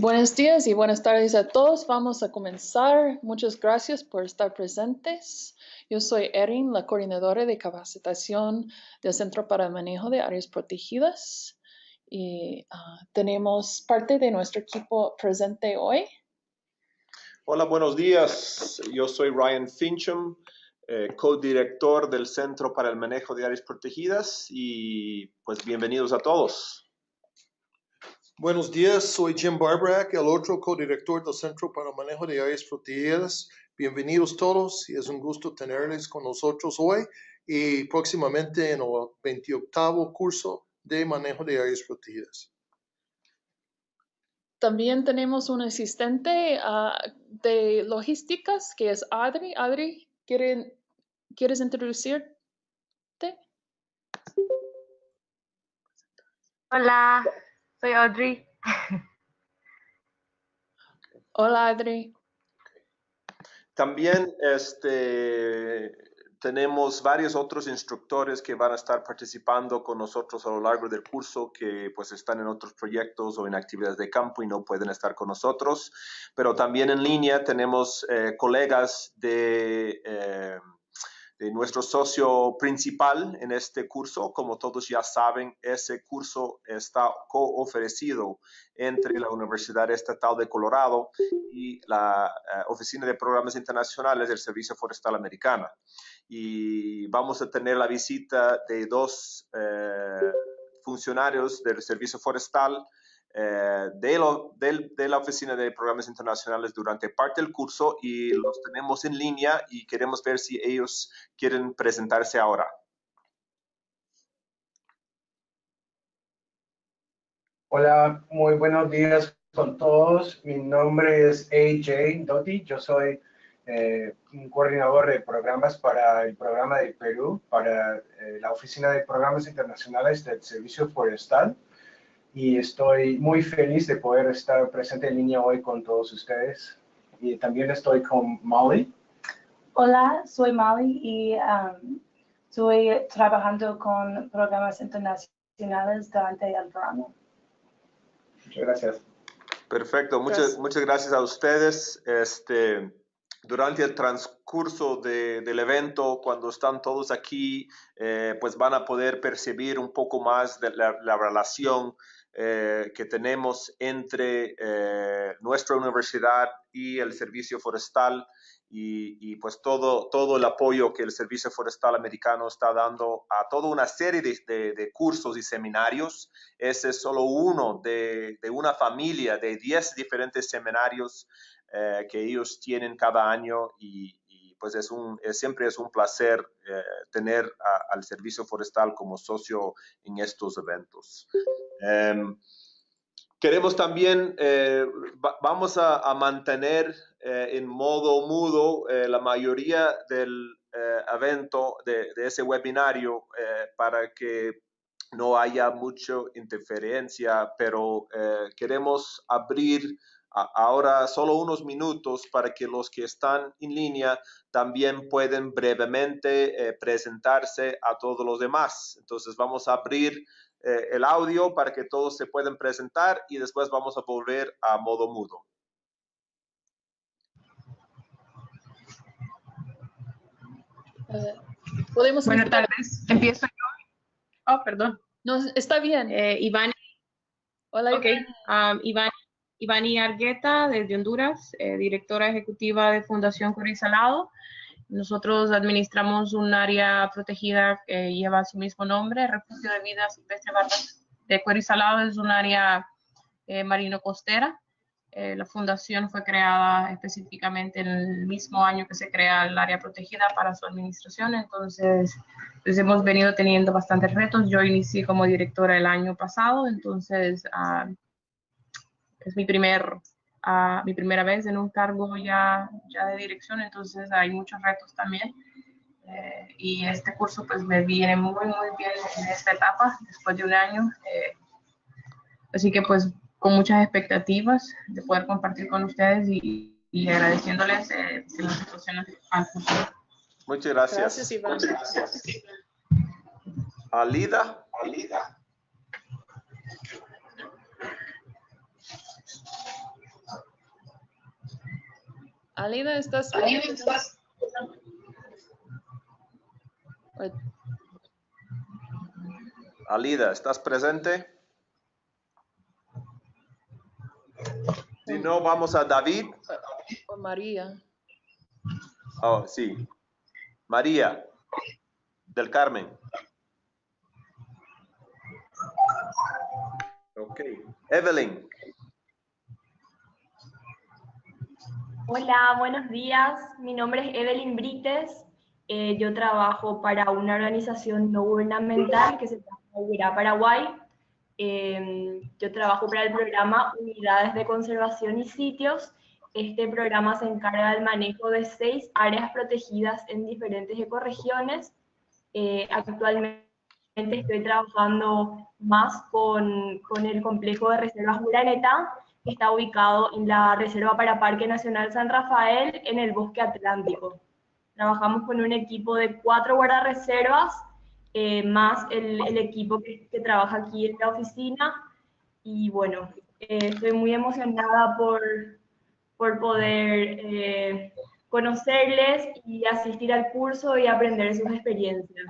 Buenos días y buenas tardes a todos. Vamos a comenzar. Muchas gracias por estar presentes. Yo soy Erin, la coordinadora de capacitación del Centro para el Manejo de Áreas Protegidas. Y ah, tenemos parte de nuestro equipo presente hoy. Hola, buenos días. Yo soy Ryan Fincham, eh, co-director del Centro para el Manejo de Áreas Protegidas y pues bienvenidos a todos. Buenos días, soy Jim Barbarack, el otro codirector del Centro para el Manejo de Áreas Protegidas. Bienvenidos todos y es un gusto tenerles con nosotros hoy y próximamente en el 28 curso de Manejo de Áreas Protegidas. También tenemos un asistente ah, de logísticas que es Adri. Adri, ¿quieres introducirte? Hola, soy Audrey. Hola, Adri. También este, tenemos varios otros instructores que van a estar participando con nosotros a lo largo del curso, que pues están en otros proyectos o en actividades de campo y no pueden estar con nosotros. Pero también en línea tenemos eh, colegas de... Eh, de nuestro socio principal en este curso. Como todos ya saben, ese curso está co-ofrecido entre la Universidad Estatal de Colorado y la eh, Oficina de Programas Internacionales del Servicio Forestal Americana. Y vamos a tener la visita de dos eh, funcionarios del Servicio Forestal eh, de, lo, de, la Oficina de Programas Internacionales durante parte del curso y los tenemos en línea y queremos ver si ellos quieren presentarse ahora. Hola, muy buenos días con todos. Mi nombre es AJ Doty. Yo soy eh, un coordinador de programas para el programa de Perú, para eh, la Oficina de Programas Internacionales del Servicio Forestal y estoy muy feliz de poder estar presente en línea hoy con todos ustedes. Y también estoy con Molly. Hola, soy Molly y um, estoy trabajando con programas internacionales durante el verano. Muchas gracias. Perfecto, muchas, muchas gracias a ustedes. Este, durante el transcurso del evento, cuando están todos aquí, eh, pues van a poder percibir un poco más de la, la relación eh, que tenemos entre eh, nuestra universidad y el servicio forestal y, pues todo, todo el apoyo que el servicio forestal americano está dando a toda una serie de, cursos y seminarios. Ese es solo uno de, una familia de 10 diferentes seminarios eh, que ellos tienen cada año y, pues es un, siempre es un placer tener al servicio forestal como socio en estos eventos. Em, queremos también, eh, vamos a, mantener eh, en modo mudo eh, la mayoría del evento, de, ese webinario, para que no haya mucha interferencia, pero queremos abrir ahora solo unos minutos para que los que están en línea también pueden brevemente presentarse a todos los demás. Entonces vamos a abrir eh, el audio para que todos se puedan presentar y después vamos a volver a modo mudo. Eh, podemos Buenas tardes. Empiezo yo. Oh, perdón. No, está bien. Eh, Iván. Hola, okay. Um, Iván. Ivani Argueta, desde Honduras, directora ejecutiva de Fundación Salado. Nosotros administramos un área protegida que lleva su mismo nombre, Refugio de Vida Silvestre Barbas de Cuero Salado, es un área eh, marino-costera. Eh, la fundación fue creada específicamente en el mismo año que se crea el área protegida para su administración, entonces pues hemos venido teniendo bastantes retos. Yo inicié como directora el año pasado, entonces ah, es mi primer a mi primera vez en un cargo ya, ya de dirección, entonces hay muchos retos también. Eh, y este curso pues me viene muy, muy bien en esta etapa, después de un año. Eh, así que pues con muchas expectativas de poder compartir con ustedes y, y agradeciéndoles eh, las situaciones al futuro. Muchas gracias. Gracias, Iván. Alida. Alida. Alida, ¿estás? Alida, ¿estás presente? Si no, vamos a David. O María. Oh, sí. María del Carmen. Ok. Evelyn. Hola, buenos días. Mi nombre es Evelyn Brites. Eh, yo trabajo para una organización no gubernamental que se llama Paraguay. Eh, yo trabajo para el programa Unidades de Conservación y Sitios. Este programa se encarga del manejo de seis áreas protegidas en diferentes ecorregiones. Eh, actualmente estoy trabajando más con, con el complejo de reservas Uraneta, que está ubicado en la Reserva para Parque Nacional San Rafael, en el Bosque Atlántico. Trabajamos con un equipo de cuatro guardarreservas, eh, más el, equipo que, que, trabaja aquí en la oficina. Y bueno, eh, estoy muy emocionada por, por poder eh, conocerles y asistir al curso y aprender sus experiencias.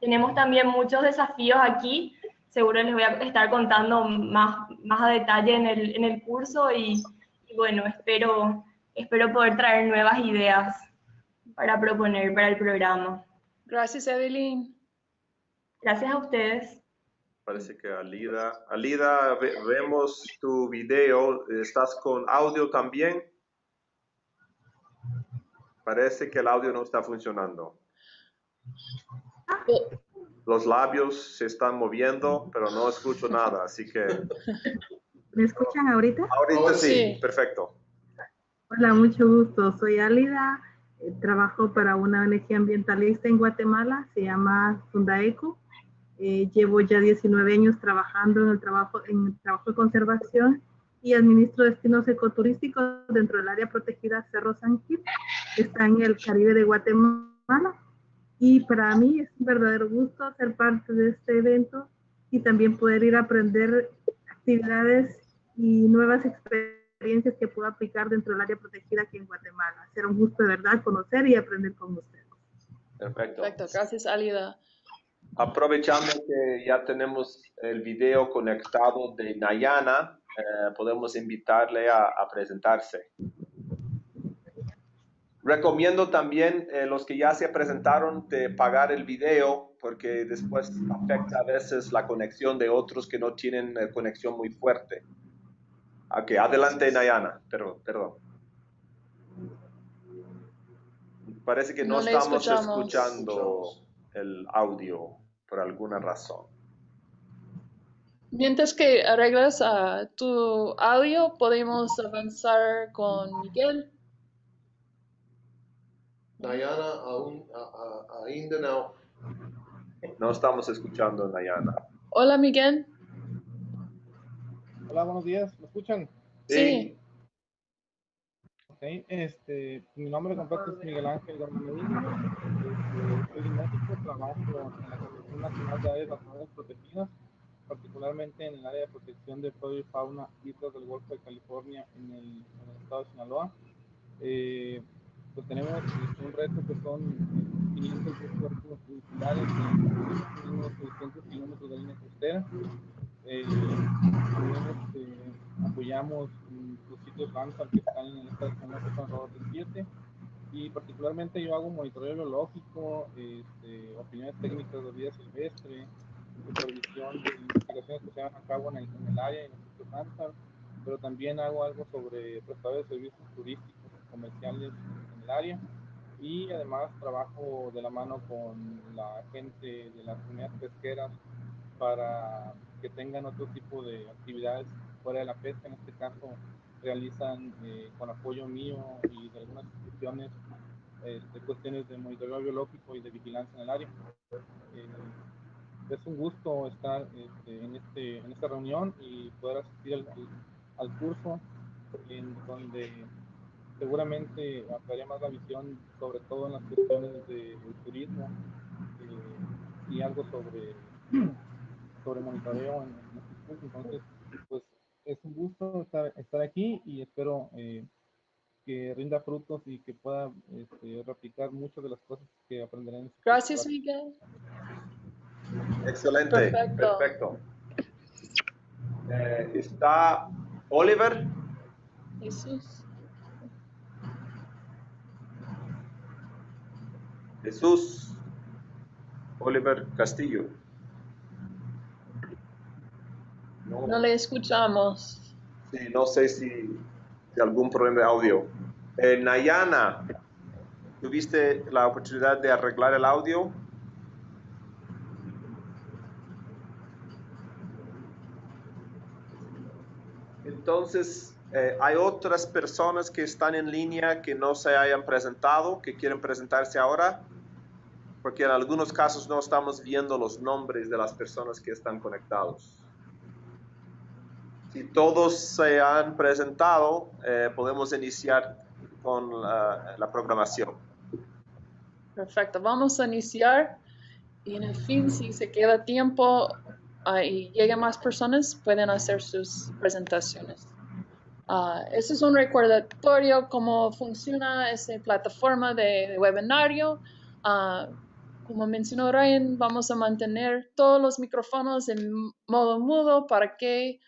Tenemos también muchos desafíos aquí, seguro les voy a estar contando más, más a detalle en el, en el curso y, y, bueno, espero, espero poder traer nuevas ideas para proponer para el programa. Gracias, Evelyn. Gracias a ustedes. Parece que Alida, Alida, ve, vemos tu video, ¿estás con audio también? Parece que el audio no está funcionando. Los labios se están moviendo, pero no escucho nada, así que... ¿Me escuchan ahorita? Ahorita sí, sí. perfecto. Hola, mucho gusto. Soy Alida, eh, trabajo para una ONG ambientalista en Guatemala, se llama Fundaeco. Eh, llevo ya 19 años trabajando en el trabajo, en el trabajo de conservación y administro destinos ecoturísticos dentro del área protegida Cerro San Gil, que está en el Caribe de Guatemala. Y para mí es un verdadero gusto ser parte de este evento y también poder ir a aprender actividades y nuevas experiencias que puedo aplicar dentro del área protegida aquí en Guatemala. Será un gusto de verdad conocer y aprender con ustedes. Perfecto. Perfecto. Gracias, Alida. Aprovechando que ya tenemos el video conectado de Nayana, eh, podemos invitarle a, a presentarse. Recomiendo también eh, los que ya se presentaron de pagar el video porque después afecta a veces la conexión de otros que no tienen eh, conexión muy fuerte. Ok, adelante Nayana, pero, perdón. Parece que no, No estamos escuchamos. escuchando el audio por alguna razón. Mientras que arreglas ah, tu audio, podemos avanzar con Miguel. Nayana aún, a, a, ainda não. No estamos escuchando Nayana. Hola, Miguel. Hola, buenos días. ¿Me escuchan? Sí. Ok, este, mi nombre completo es Miguel Ángel Gómez Medina. Este, soy de México, trabajo en la Comisión Nacional de Áreas Nacionales Protegidas, particularmente en el área de protección de flora y fauna islas del Golfo de California en el, en el estado de Sinaloa. Eh, pues tenemos un reto que son 500 cuerpos vehiculares en unos 600 kilómetros de línea costera. Eh, este, apoyamos los sitios Ramsar que están en esta zona que son alrededor de 7 y particularmente yo hago monitoreo biológico, este, opiniones técnicas de vida silvestre, supervisión de investigaciones que se llevan a cabo en el, en el área y en los sitios Ramsar, pero también hago algo sobre prestadores de servicios turísticos comerciales área y además trabajo de la mano con la gente de las comunidades pesqueras para que tengan otro tipo de actividades fuera de la pesca, en este caso realizan eh, con apoyo mío y de algunas instituciones este, cuestiones de monitoreo biológico y de vigilancia en el área. Eh, es un gusto estar este, en, este, en esta reunión y poder asistir al, al curso en donde seguramente ampliaría más la visión, sobre todo en las cuestiones de, del turismo eh, y algo sobre, sobre monitoreo en, en. Entonces, pues es un gusto estar, estar aquí y espero eh, que rinda frutos y que pueda este, replicar muchas de las cosas que aprenderán. Este Gracias, Miguel. Excelente, perfecto. Eh, está Oliver. Jesús. Jesús. Oliver Castillo. No, le escuchamos. Sí, no sé si, si algún problema de audio. Eh, Nayana, ¿tuviste la oportunidad de arreglar el audio? Entonces, eh, ¿hay otras personas que están en línea que no se hayan presentado, que quieren presentarse ahora? Porque en algunos casos no estamos viendo los nombres de las personas que están conectados. Si todos se han presentado, eh, podemos iniciar con la, programación. Perfecto, vamos a iniciar y en el fin, si se queda tiempo y llegan más personas, pueden hacer sus presentaciones. Uh, este es un recordatorio cómo funciona esta plataforma de, webinario. Ah, como mencionó Ryan, vamos a mantener todos los micrófonos en modo mudo para que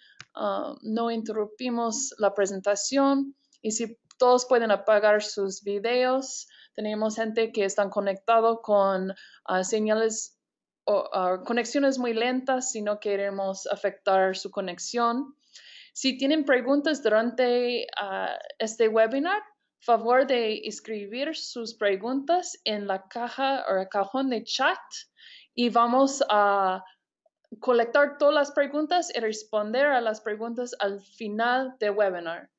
no interrumpimos la presentación. Y si todos pueden apagar sus videos. Tenemos gente que están conectado con ah, señales o ah, conexiones muy lentas si no queremos afectar su conexión. Si tienen preguntas durante ah, este webinar, favor de escribir sus preguntas en la caja o el cajón de chat y vamos a colectar todas las preguntas y responder a las preguntas al final del webinar.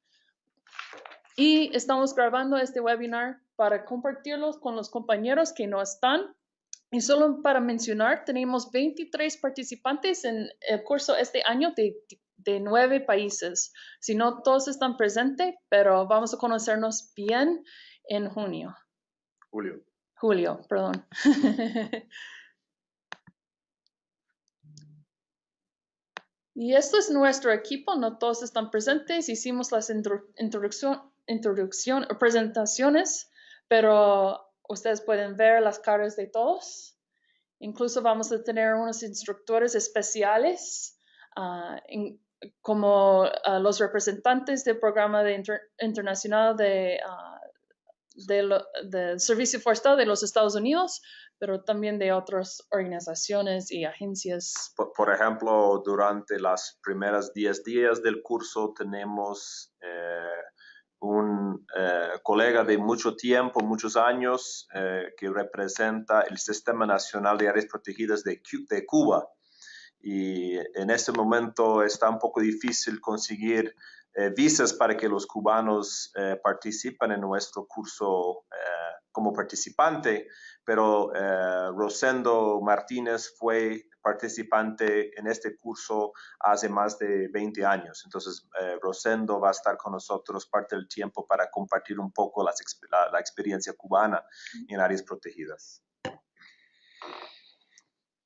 Y estamos grabando este webinar para compartirlos con los compañeros que no están. Y solo para mencionar, tenemos 23 participantes en el curso este año de, de nueve países. Si no todos están presentes, pero vamos a conocernos bien en junio. Julio. Julio, perdón. y esto es nuestro equipo, no todos están presentes. Hicimos las introducción o presentaciones, pero ustedes pueden ver las caras de todos. Incluso vamos a tener unos instructores especiales ah, como ah, los representantes del programa de internacional de, uh, del Servicio Forestal de los Estados Unidos, pero también de otras organizaciones y agencias. Por, ejemplo, durante las primeras 10 días del curso tenemos eh, un eh, colega de mucho tiempo, muchos años, eh, que representa el Sistema Nacional de Áreas Protegidas de, Cuba. Y en este momento está un poco difícil conseguir eh, visas para que los cubanos participen en nuestro curso como participante, pero Rosendo Martínez fue participante en este curso hace más de 20 años. Entonces, eh, Rosendo va a estar con nosotros parte del tiempo para compartir un poco la, la experiencia cubana en áreas protegidas.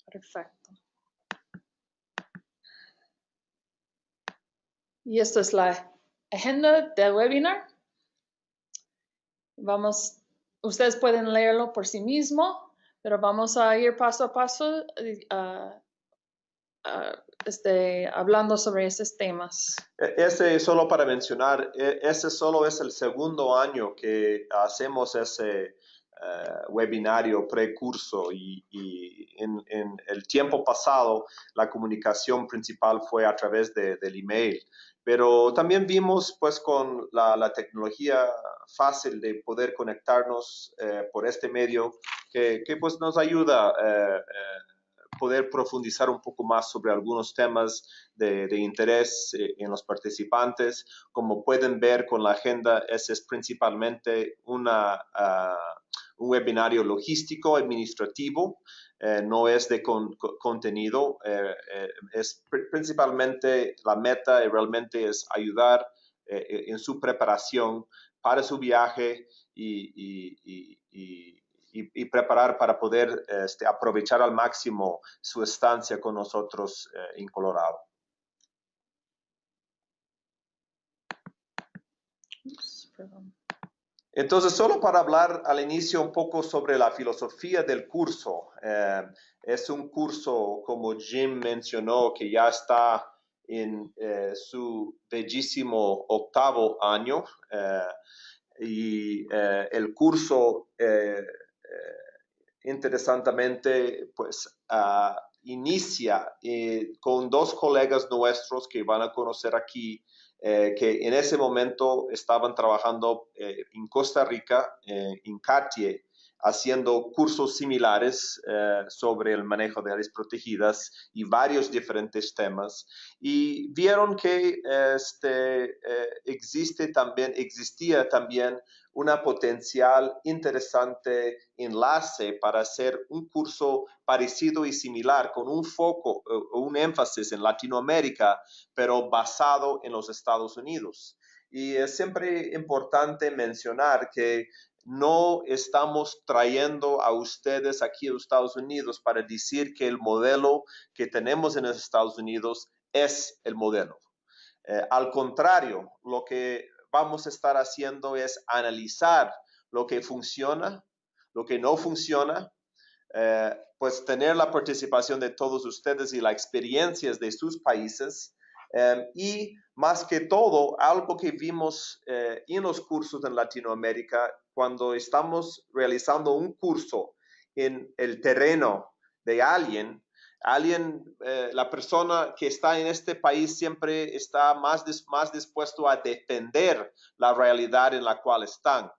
Perfecto. Y esto es la agenda del webinar. Vamos, ustedes pueden leerlo por sí mismo pero vamos a ir paso a paso uh, este, hablando sobre esos temas. E, ese solo para mencionar, e, ese solo es el segundo año que hacemos ese eh, webinario precurso y, en, el tiempo pasado la comunicación principal fue a través de, del email. Pero también vimos pues con la, tecnología fácil de poder conectarnos eh, por este medio que, pues nos ayuda eh, eh, poder profundizar un poco más sobre algunos temas de, interés en los participantes. Como pueden ver con la agenda, ese es principalmente una, uh, un webinario logístico administrativo eh, no es de contenido, eh, eh, es principalmente la meta y realmente es ayudar en su preparación para su viaje y, preparar para poder este, aprovechar al máximo su estancia con nosotros en Colorado. Entonces, solo para hablar al inicio un poco sobre la filosofía del curso. Eh, es un curso, como Jim mencionó, que ya está en eh, su bellísimo octavo año. Eh, y el curso, interesantemente, pues ah, inicia con dos colegas nuestros que van a conocer aquí eh, que en ese momento estaban trabajando eh, en Costa Rica, eh, en Cartier, haciendo cursos similares sobre el manejo de áreas protegidas y varios diferentes temas. Y vieron que este, existe también, existía también una potencial interesante enlace para hacer un curso parecido y similar con un foco o un énfasis en Latinoamérica, pero basado en los Estados Unidos. Y es siempre importante mencionar que no estamos trayendo a ustedes aquí a Estados Unidos para decir que el modelo que tenemos en los Estados Unidos es el modelo. Eh, al contrario, lo que vamos a estar haciendo es analizar lo que funciona, lo que no funciona, eh, pues tener la participación de todos ustedes y las experiencias de sus países. Eh, y más que todo, algo que vimos eh, en los cursos en Latinoamérica, cuando estamos realizando un curso en el terreno de alguien, alguien, eh, la persona que está en este país siempre está más, más dispuesto a defender la realidad en la cual están,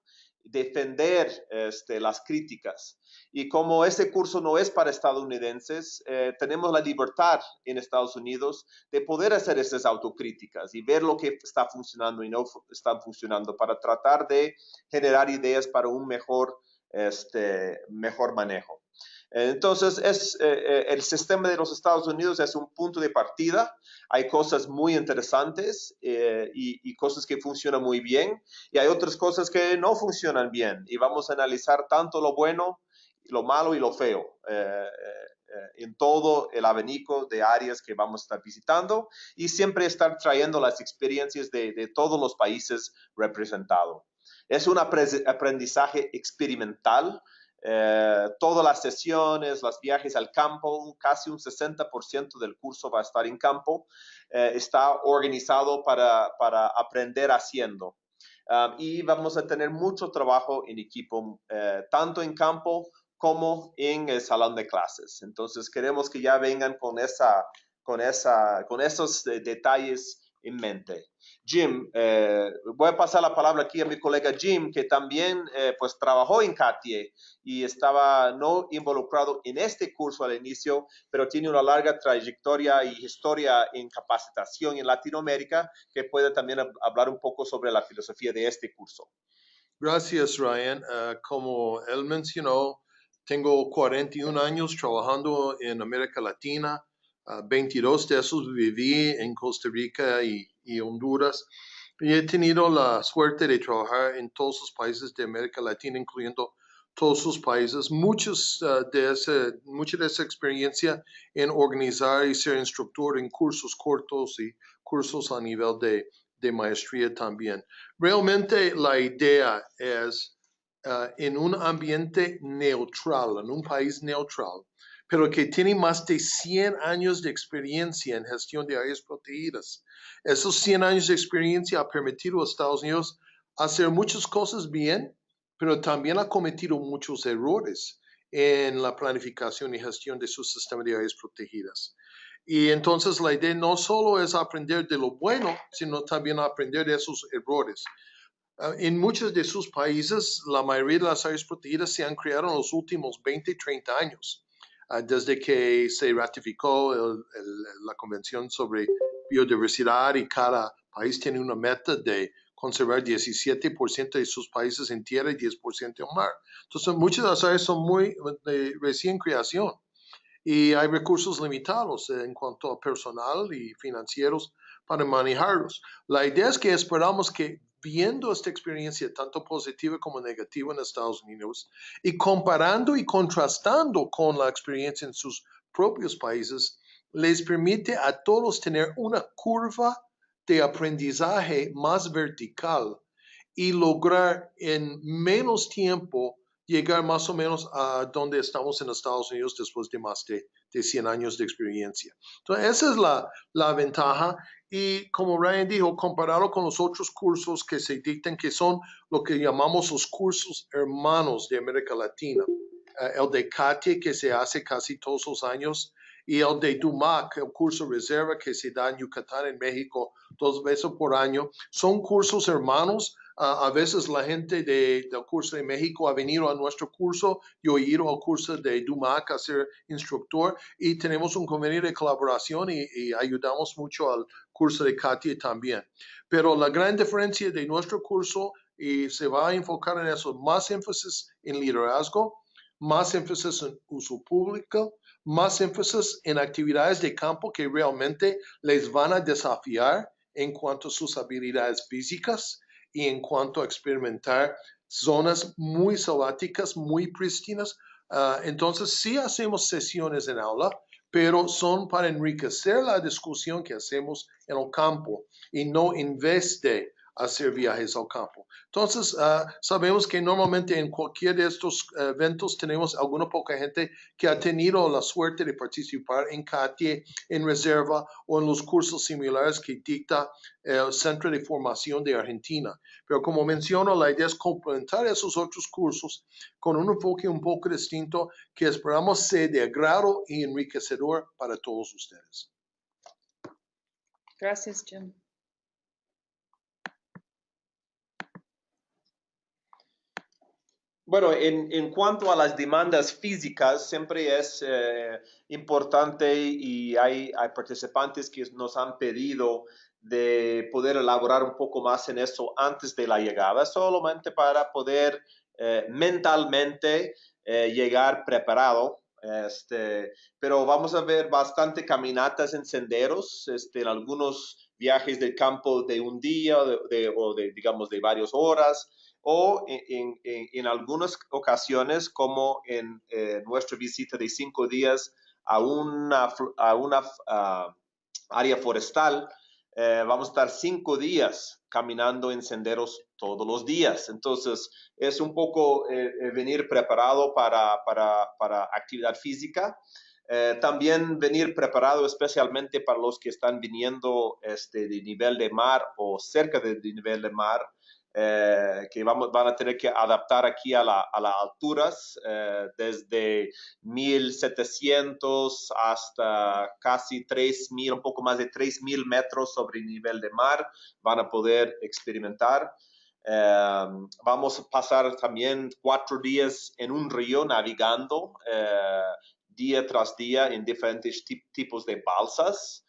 defender este, las críticas. Y como este curso no es para estadounidenses, eh, tenemos la libertad en Estados Unidos de poder hacer esas autocríticas y ver lo que está funcionando y no está funcionando para tratar de generar ideas para un mejor, este, mejor manejo. Entonces, es, eh, eh, el sistema de los Estados Unidos es un punto de partida. Hay cosas muy interesantes eh, y, cosas que funcionan muy bien y hay otras cosas que no funcionan bien. Y vamos a analizar tanto lo bueno, lo malo y lo feo en todo el abanico de áreas que vamos a estar visitando y siempre estar trayendo las experiencias de, de todos los países representados. Es un aprendizaje experimental eh, todas las sesiones, los viajes al campo, casi un 60% del curso va a estar en campo, eh, está organizado para, aprender haciendo. Um, y vamos a tener mucho trabajo en equipo, eh, tanto en campo como en el salón de clases. Entonces queremos que ya vengan con, esa, con, esa, con esos detalles en mente. Jim, eh, voy a pasar la palabra aquí a mi colega Jim, que también eh, pues trabajó en Cartier y estaba no involucrado en este curso al inicio, pero tiene una larga trayectoria y historia en capacitación en Latinoamérica, que puede también hablar un poco sobre la filosofía de este curso. Gracias, Ryan. Ah, como él mencionó, tengo 41 años trabajando en América Latina 22 de esos viví en Costa Rica y, Honduras. Y he tenido la suerte de trabajar en todos los países de América Latina, incluyendo todos sus países. Muchos, uh, de ese, mucha de esa experiencia en organizar y ser instructor en cursos cortos y cursos a nivel de, de maestría también. Realmente la idea es uh, en un ambiente neutral, en un país neutral, pero que tiene más de 100 años de experiencia en gestión de áreas protegidas. Esos 100 años de experiencia ha permitido a Estados Unidos hacer muchas cosas bien, pero también ha cometido muchos errores en la planificación y gestión de su sistema de áreas protegidas. Y entonces la idea no solo es aprender de lo bueno, sino también aprender de esos errores. Ah, en muchos de sus países, la mayoría de las áreas protegidas se han creado en los últimos 20, 30 años. Desde que se ratificó la Convención sobre Biodiversidad y cada país tiene una meta de conservar 17% de sus países en tierra y 10% en mar. Entonces, muchas de las áreas son muy de recién creación y hay recursos limitados en cuanto a personal y financieros para manejarlos. La idea es que esperamos que viendo esta experiencia tanto positiva como negativa en Estados Unidos y comparando y contrastando con la experiencia en sus propios países, les permite a todos tener una curva de aprendizaje más vertical y lograr en menos tiempo llegar más o menos a donde estamos en Estados Unidos después de más de, de 100 años de experiencia. Entonces, esa es la, la, ventaja. Y como Ryan dijo, comparado con los otros cursos que se dictan, que son lo que llamamos los cursos hermanos de América Latina, eh, el de CATIE, que se hace casi todos los años, y el de DUMAC, el curso reserva que se da en Yucatán, en México, dos veces por año, son cursos hermanos a veces la gente de, del curso de México ha venido a nuestro curso, yo he ido al curso de DUMAC a ser instructor y tenemos un convenio de colaboración y, ayudamos mucho al curso de Katia también. Pero la gran diferencia de nuestro curso y se va a enfocar en eso, más énfasis en liderazgo, más énfasis en uso público, más énfasis en actividades de campo que realmente les van a desafiar en cuanto a sus habilidades físicas y en cuanto a experimentar zonas muy selváticas, muy prístinas. Ah, entonces, sí hacemos sesiones en aula, pero son para enriquecer la discusión que hacemos en el campo y no en de hacer viajes al campo. Entonces, uh, sabemos que normalmente en cualquier de estos uh, eventos tenemos alguna poca gente que ha tenido la suerte de participar en CATIE, en reserva o en los cursos similares que dicta el Centro de Formación de Argentina. Pero como menciono, la idea es complementar esos otros cursos con un enfoque un poco distinto que esperamos sea de agrado y enriquecedor para todos ustedes. Gracias, Jim. Bueno, en, en, cuanto a las demandas físicas, siempre es eh, importante y hay, hay, participantes que nos han pedido de poder elaborar un poco más en eso antes de la llegada, solamente para poder eh, mentalmente eh, llegar preparado. Este, pero vamos a ver bastante caminatas en senderos, este, en algunos viajes del campo de un día de, o de, digamos, de varias horas o en, en, en algunas ocasiones, como en eh, nuestra visita de cinco días a una, a una uh, área forestal, eh, vamos a estar cinco días caminando en senderos todos los días. Entonces, es un poco eh, venir preparado para, para, para actividad física. Eh, también venir preparado especialmente para los que están viniendo este, de nivel de mar o cerca del de nivel de mar, eh, que vamos, van a tener que adaptar aquí a, la, a las alturas, eh, desde 1700 hasta casi 3000, un poco más de 3000 metros sobre el nivel de mar, van a poder experimentar. Eh, vamos a pasar también cuatro días en un río navegando día tras día en diferentes tipos de balsas.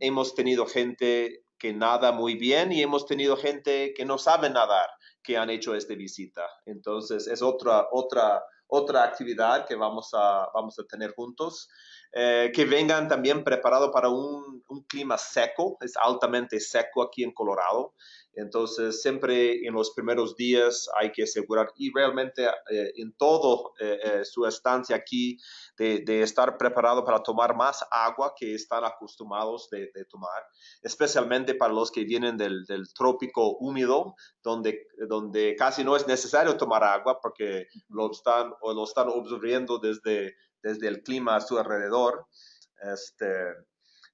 hemos tenido gente que nada muy bien y hemos tenido gente que no sabe nadar que han hecho esta visita. Entonces es otra, otra, otra actividad que vamos a, vamos a tener juntos. Eh, que vengan también preparados para un, un, clima seco, es altamente seco aquí en Colorado. Entonces, siempre en los primeros días hay que asegurar y realmente eh, en todo eh, eh, su estancia aquí de, de, estar preparado para tomar más agua que están acostumbrados de, de tomar, especialmente para los que vienen del, del, trópico húmedo, donde, donde casi no es necesario tomar agua porque lo están, o lo están absorbiendo desde, desde el clima a su alrededor. Este,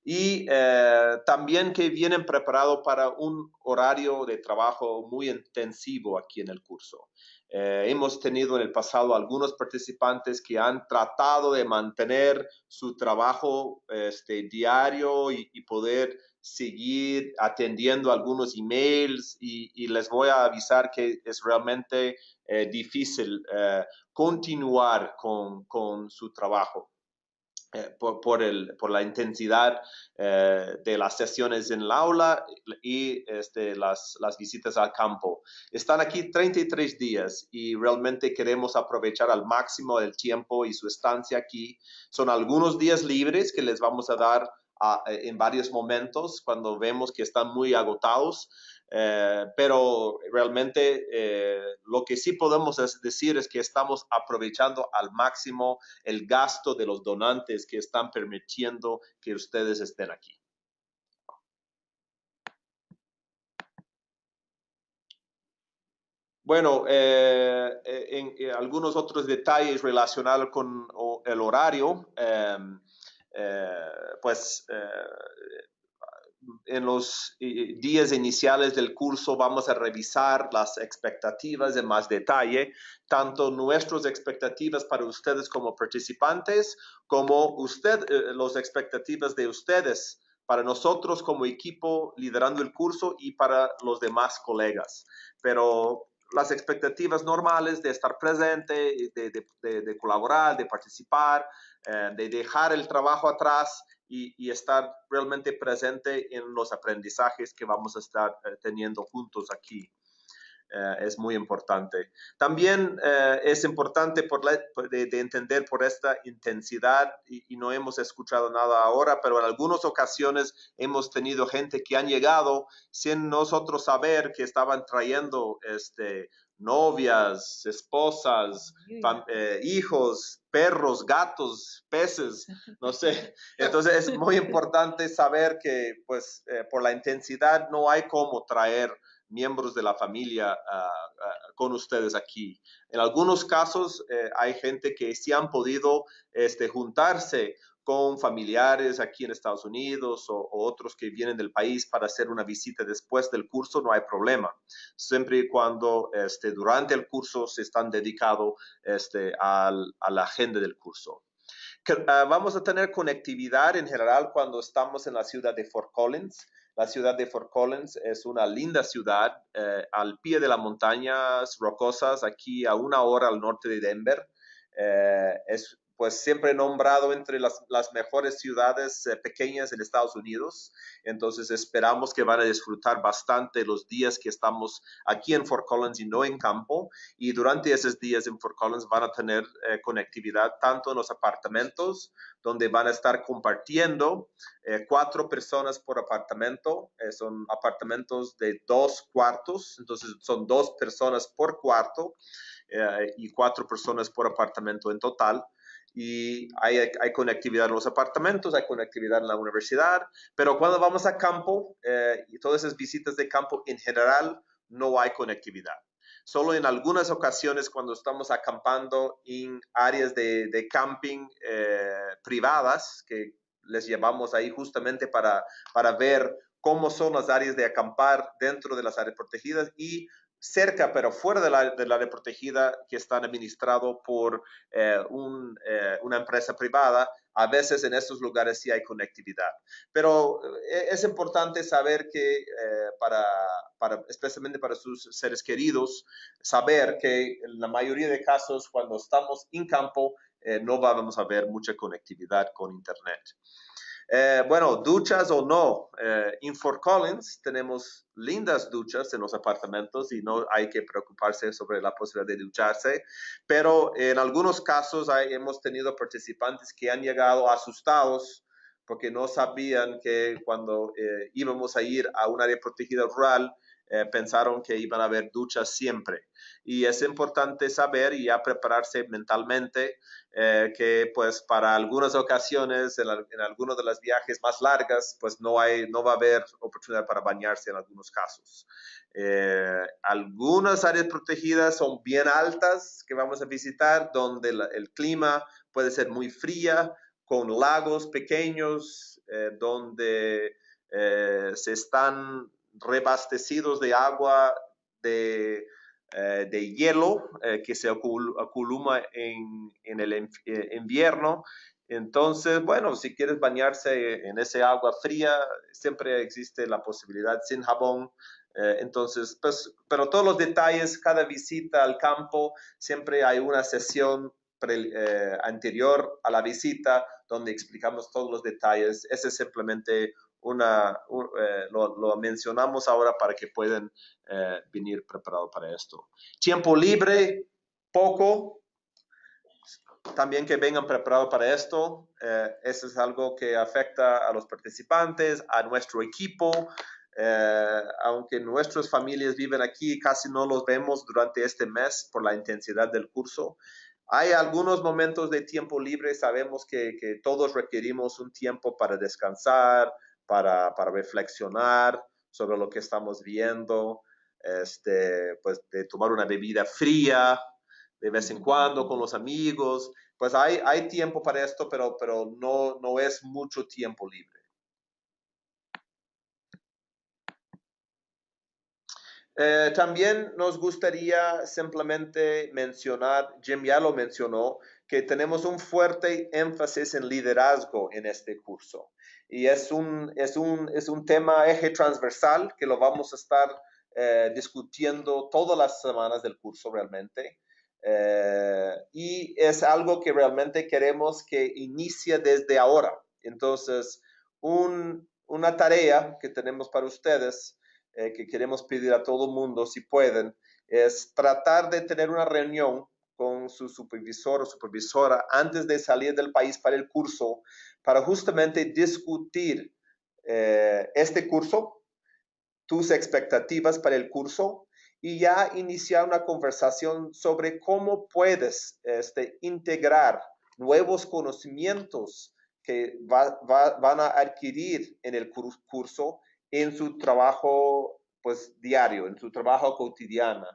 y eh, también que vienen preparados para un horario de trabajo muy intensivo aquí en el curso. Eh, hemos tenido en el pasado algunos participantes que han tratado de mantener su trabajo este, diario y, poder seguir atendiendo algunos emails y, les voy a avisar que es realmente eh, difícil continuar con, con su trabajo. Eh, por, el, por, la intensidad eh, de las sesiones en el aula y este, las, las, visitas al campo. Están aquí 33 días y realmente queremos aprovechar al máximo el tiempo y su estancia aquí. Son algunos días libres que les vamos a dar en varios momentos cuando vemos que están muy agotados. Eh, pero realmente eh, lo que sí podemos decir es que estamos aprovechando al máximo el gasto de los donantes que están permitiendo que ustedes estén aquí. Bueno, eh, en, algunos otros detalles relacionados con el horario, em, pues en los días iniciales del curso vamos a revisar las expectativas en más detalle, tanto nuestras expectativas para ustedes como participantes, como usted, eh, las expectativas de ustedes para nosotros como equipo liderando el curso y para los demás colegas. Pero las expectativas normales de estar presente, de, colaborar, de participar, eh, de dejar el trabajo atrás y, estar realmente presente en los aprendizajes que vamos a estar eh, teniendo juntos aquí. Eh, es muy importante. También eh, es importante por de, entender por esta intensidad y, no hemos escuchado nada ahora, pero en algunas ocasiones hemos tenido gente que han llegado sin nosotros saber que estaban trayendo este, novias, esposas, eh, hijos, perros, gatos, peces, no sé. Entonces es muy importante saber que pues eh, por la intensidad no hay cómo traer miembros de la familia ah, ah, con ustedes aquí. En algunos casos eh, hay gente que sí han podido este, juntarse con familiares aquí en Estados Unidos o, otros que vienen del país para hacer una visita después del curso, no hay problema. Siempre y cuando este, durante el curso se están dedicados este, a la agenda del curso. Ah, vamos a tener conectividad en general cuando estamos en la ciudad de Fort Collins. La ciudad de Fort Collins es una linda ciudad eh, al pie de las montañas rocosas, aquí a una hora al norte de Denver. Eh, es pues siempre nombrado entre las, mejores ciudades eh, pequeñas en Estados Unidos. Entonces esperamos que van a disfrutar bastante los días que estamos aquí en Fort Collins y no en campo. Y durante esos días en Fort Collins van a tener eh, conectividad tanto en los apartamentos, donde van a estar compartiendo eh, cuatro personas por apartamento. son apartamentos de dos cuartos, entonces son dos personas por cuarto. y cuatro personas por apartamento en total y hay, hay, conectividad en los apartamentos, hay conectividad en la universidad, pero cuando vamos a campo eh, y todas esas visitas de campo en general no hay conectividad. Solo en algunas ocasiones cuando estamos acampando en áreas de, de camping eh, privadas, que les llevamos ahí justamente para, para ver cómo son las áreas de acampar dentro de las áreas protegidas y cerca, pero fuera de la, de área protegida, que están administrados por eh, eh, una empresa privada, a veces en estos lugares sí hay conectividad. Pero eh, es importante saber que, para, para, especialmente para sus seres queridos, saber que en la mayoría de casos, cuando estamos en campo, no vamos a ver mucha conectividad con Internet. Eh, bueno, duchas o no, eh, en Fort Collins tenemos lindas duchas en los apartamentos y no hay que preocuparse sobre la posibilidad de ducharse, pero en algunos casos hemos tenido participantes que han llegado asustados porque no sabían que cuando eh, íbamos a ir a un área protegida rural, eh, pensaron que iban a haber duchas siempre. Y es importante saber y ya prepararse mentalmente eh, que pues para algunas ocasiones, en, algunos de los viajes más largas, pues no, hay, no va a haber oportunidad para bañarse en algunos casos. Eh, algunas áreas protegidas son bien altas que vamos a visitar, donde el clima puede ser muy fría, con lagos pequeños, donde se están rebastecidos de agua de, eh, de hielo eh, que se acumula en, en el eh, invierno. Entonces, bueno, si quieres bañarse en ese agua fría, siempre existe la posibilidad sin jabón. entonces, pues, pero todos los detalles, cada visita al campo, siempre hay una sesión anterior a la visita donde explicamos todos los detalles. Ese es simplemente una, eh, lo, mencionamos ahora para que puedan eh, venir preparados para esto. Tiempo libre, poco, también que vengan preparados para esto. Eh, eso es algo que afecta a los participantes, a nuestro equipo. aunque nuestras familias viven aquí, casi no los vemos durante este mes por la intensidad del curso. Hay algunos momentos de tiempo libre, sabemos que, que todos requerimos un tiempo para descansar, para, reflexionar sobre lo que estamos viendo. este, pues tomar una bebida fría de vez en cuando con los amigos. Pues hay, hay tiempo para esto, pero, pero no, no es mucho tiempo libre. Eh, también nos gustaría simplemente mencionar, Jim ya lo mencionó, que tenemos un fuerte énfasis en liderazgo en este curso. Y es un, es un, es un tema eje transversal que lo vamos a estar eh, discutiendo todas las semanas del curso realmente. Eh, y es algo que realmente queremos que inicie desde ahora. Entonces, una tarea que tenemos para ustedes, eh, que queremos pedir a todo el mundo, si pueden, es tratar de tener una reunión con su supervisor o supervisora antes de salir del país para el curso, para justamente discutir este curso, tus expectativas para el curso y ya iniciar una conversación sobre cómo puedes este, integrar nuevos conocimientos que van a adquirir en el curso en su trabajo pues diario, en su trabajo cotidiano,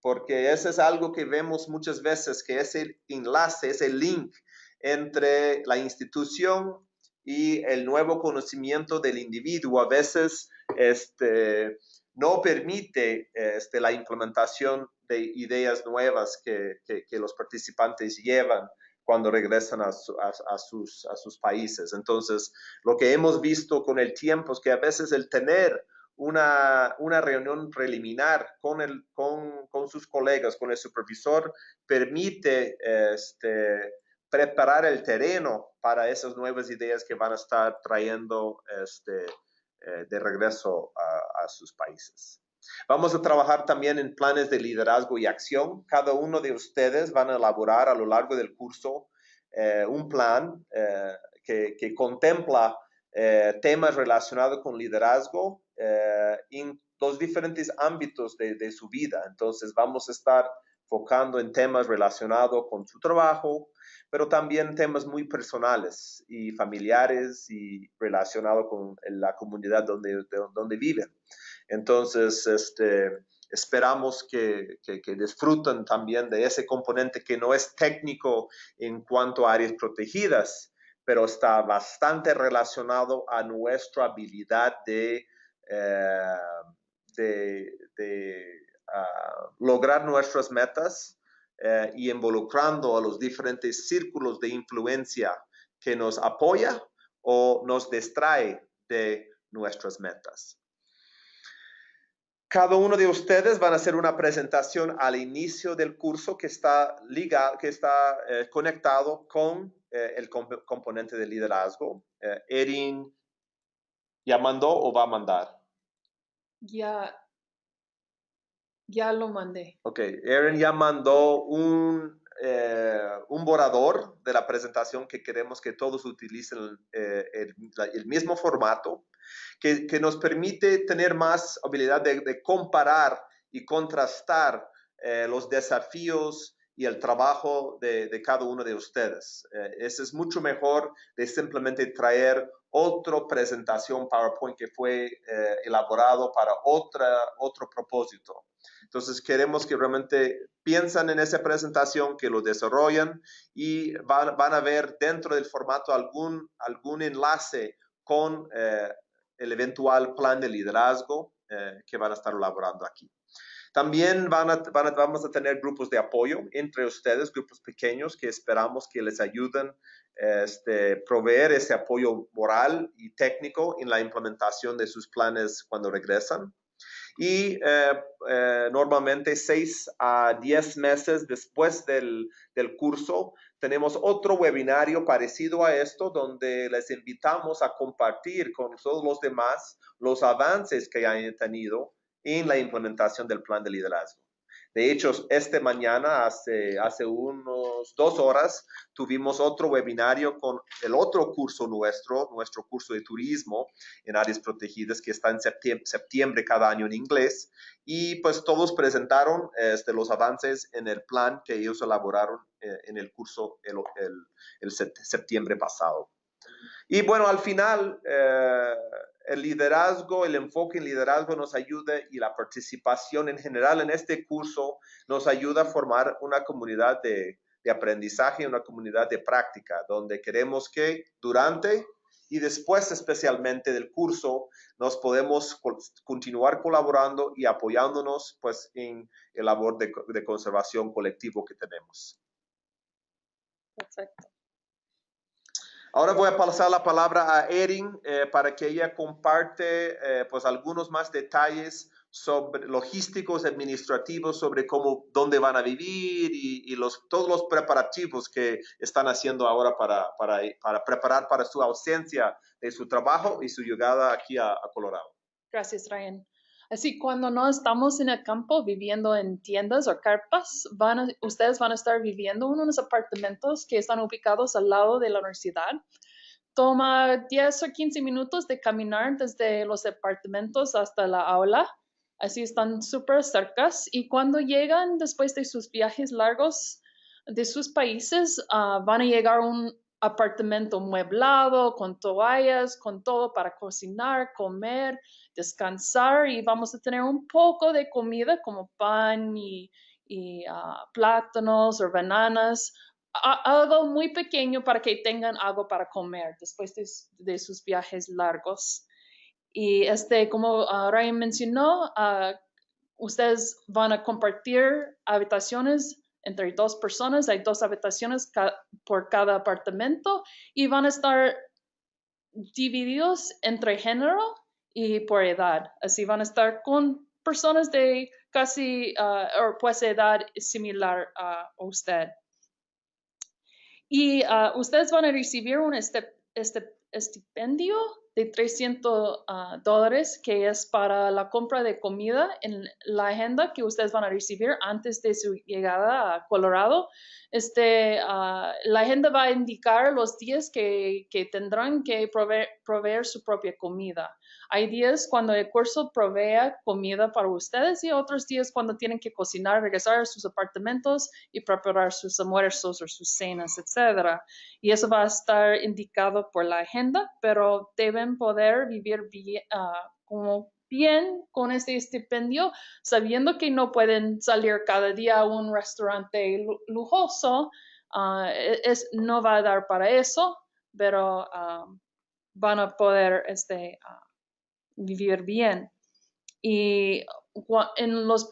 porque eso es algo que vemos muchas veces, que es el enlace, es el link entre la institución y el nuevo conocimiento del individuo. A veces este, no permite este, la implementación de ideas nuevas que, los participantes llevan cuando regresan a, sus, a sus países. Entonces, lo que hemos visto con el tiempo es que a veces el tener una, reunión preliminar con, el, con, con, sus colegas, con el supervisor, permite este, preparar el terreno para esas nuevas ideas que van a estar trayendo este, eh, de regreso a, sus países. Vamos a trabajar también en planes de liderazgo y acción. Cada uno de ustedes van a elaborar a lo largo del curso eh, un plan eh, que, contempla temas relacionados con liderazgo en los diferentes ámbitos de, de, su vida. Entonces vamos a estar enfocando en temas relacionados con su trabajo, pero también temas muy personales y familiares y relacionados con la comunidad donde, donde viven. Entonces, este, esperamos que, que, disfruten también de ese componente que no es técnico en cuanto a áreas protegidas, pero está bastante relacionado a nuestra habilidad de, eh, de, ah, lograr nuestras metas eh, y involucrando a los diferentes círculos de influencia que nos apoya o nos distrae de nuestras metas. Cada uno de ustedes van a hacer una presentación al inicio del curso que está, ligado, que está eh, conectado con el componente de liderazgo. Erin, ¿ya mandó o va a mandar? Ya, ya lo mandé. Ok, Aaron ya mandó un, eh, un borrador de la presentación que queremos que todos utilicen eh, el, mismo formato, que, que, nos permite tener más habilidad de, comparar y contrastar eh, los desafíos y el trabajo de, de, cada uno de ustedes. ese es mucho mejor de simplemente traer otra presentación PowerPoint que fue elaborado para otra, otro propósito. Entonces queremos que realmente piensan en esa presentación, que lo desarrollan y van, a ver dentro del formato algún, algún enlace con eh, el eventual plan de liderazgo eh, que van a estar elaborando aquí. También van a, vamos a tener grupos de apoyo entre ustedes, grupos pequeños que esperamos que les ayuden a este, proveer ese apoyo moral y técnico en la implementación de sus planes cuando regresan y eh, eh, normalmente seis a diez meses después del, del, curso tenemos otro webinario parecido a esto donde les invitamos a compartir con todos los demás los avances que hayan tenido en la implementación del plan de liderazgo. De hecho, este mañana, hace, hace unos dos horas, tuvimos otro webinario con el otro curso nuestro, nuestro curso de turismo en áreas protegidas que está en septiembre, cada año en inglés. Y pues todos presentaron este, los avances en el plan que ellos elaboraron eh, en el curso el, septiembre pasado. Y bueno, al final, eh, el liderazgo, el enfoque en liderazgo nos ayuda y la participación en general en este curso nos ayuda a formar una comunidad de, de aprendizaje, una comunidad de práctica, donde queremos que durante y después especialmente del curso nos podemos continuar colaborando y apoyándonos pues en el labor de, conservación colectivo que tenemos. Perfecto. Ahora voy a pasar la palabra a Erin eh, para que ella comparte eh, pues algunos más detalles sobre logísticos administrativos, sobre cómo, dónde van a vivir y, los, todos los preparativos que están haciendo ahora para, para, para, preparar para su ausencia de su trabajo y su llegada aquí a, Colorado. Gracias, Ryan. Así, cuando no estamos en el campo viviendo en tiendas o carpas, van ustedes van a estar viviendo en unos apartamentos que están ubicados al lado de la universidad. Toma 10 o 15 minutos de caminar desde los apartamentos hasta la aula así están súper cercas y cuando llegan después de sus viajes largos de sus países, ah, van a llegar un apartamento mueblado, con toallas, con todo para cocinar, comer, descansar y vamos a tener un poco de comida como pan y, ah, plátanos o bananas, algo muy pequeño para que tengan algo para comer después de sus viajes largos. Y este, como Ryan mencionó, uh, ustedes van a compartir habitaciones entre dos personas, hay dos habitaciones por cada apartamento y van a estar divididos entre género y por edad. Así van a estar con personas de casi uh, o pues edad similar a usted. Y ustedes van a recibir un este, este, estipendio de 300 ah, dólares, que es para la compra de comida en la agenda que ustedes van a recibir antes de su llegada a Colorado. Este, uh, la agenda va a indicar los días que, que tendrán que proveer, proveer, su propia comida. Hay días cuando el curso provee comida para ustedes y otros días cuando tienen que cocinar, regresar a sus apartamentos y preparar sus almuerzos o sus cenas, etc. Y eso va a estar indicado por la agenda, pero deben poder vivir bien, uh, como bien con este estipendio, sabiendo que no pueden salir cada día a un restaurante lujoso, ah, e-, no va a dar para eso, pero ah, van a poder este, ah, vivir bien. Y en los,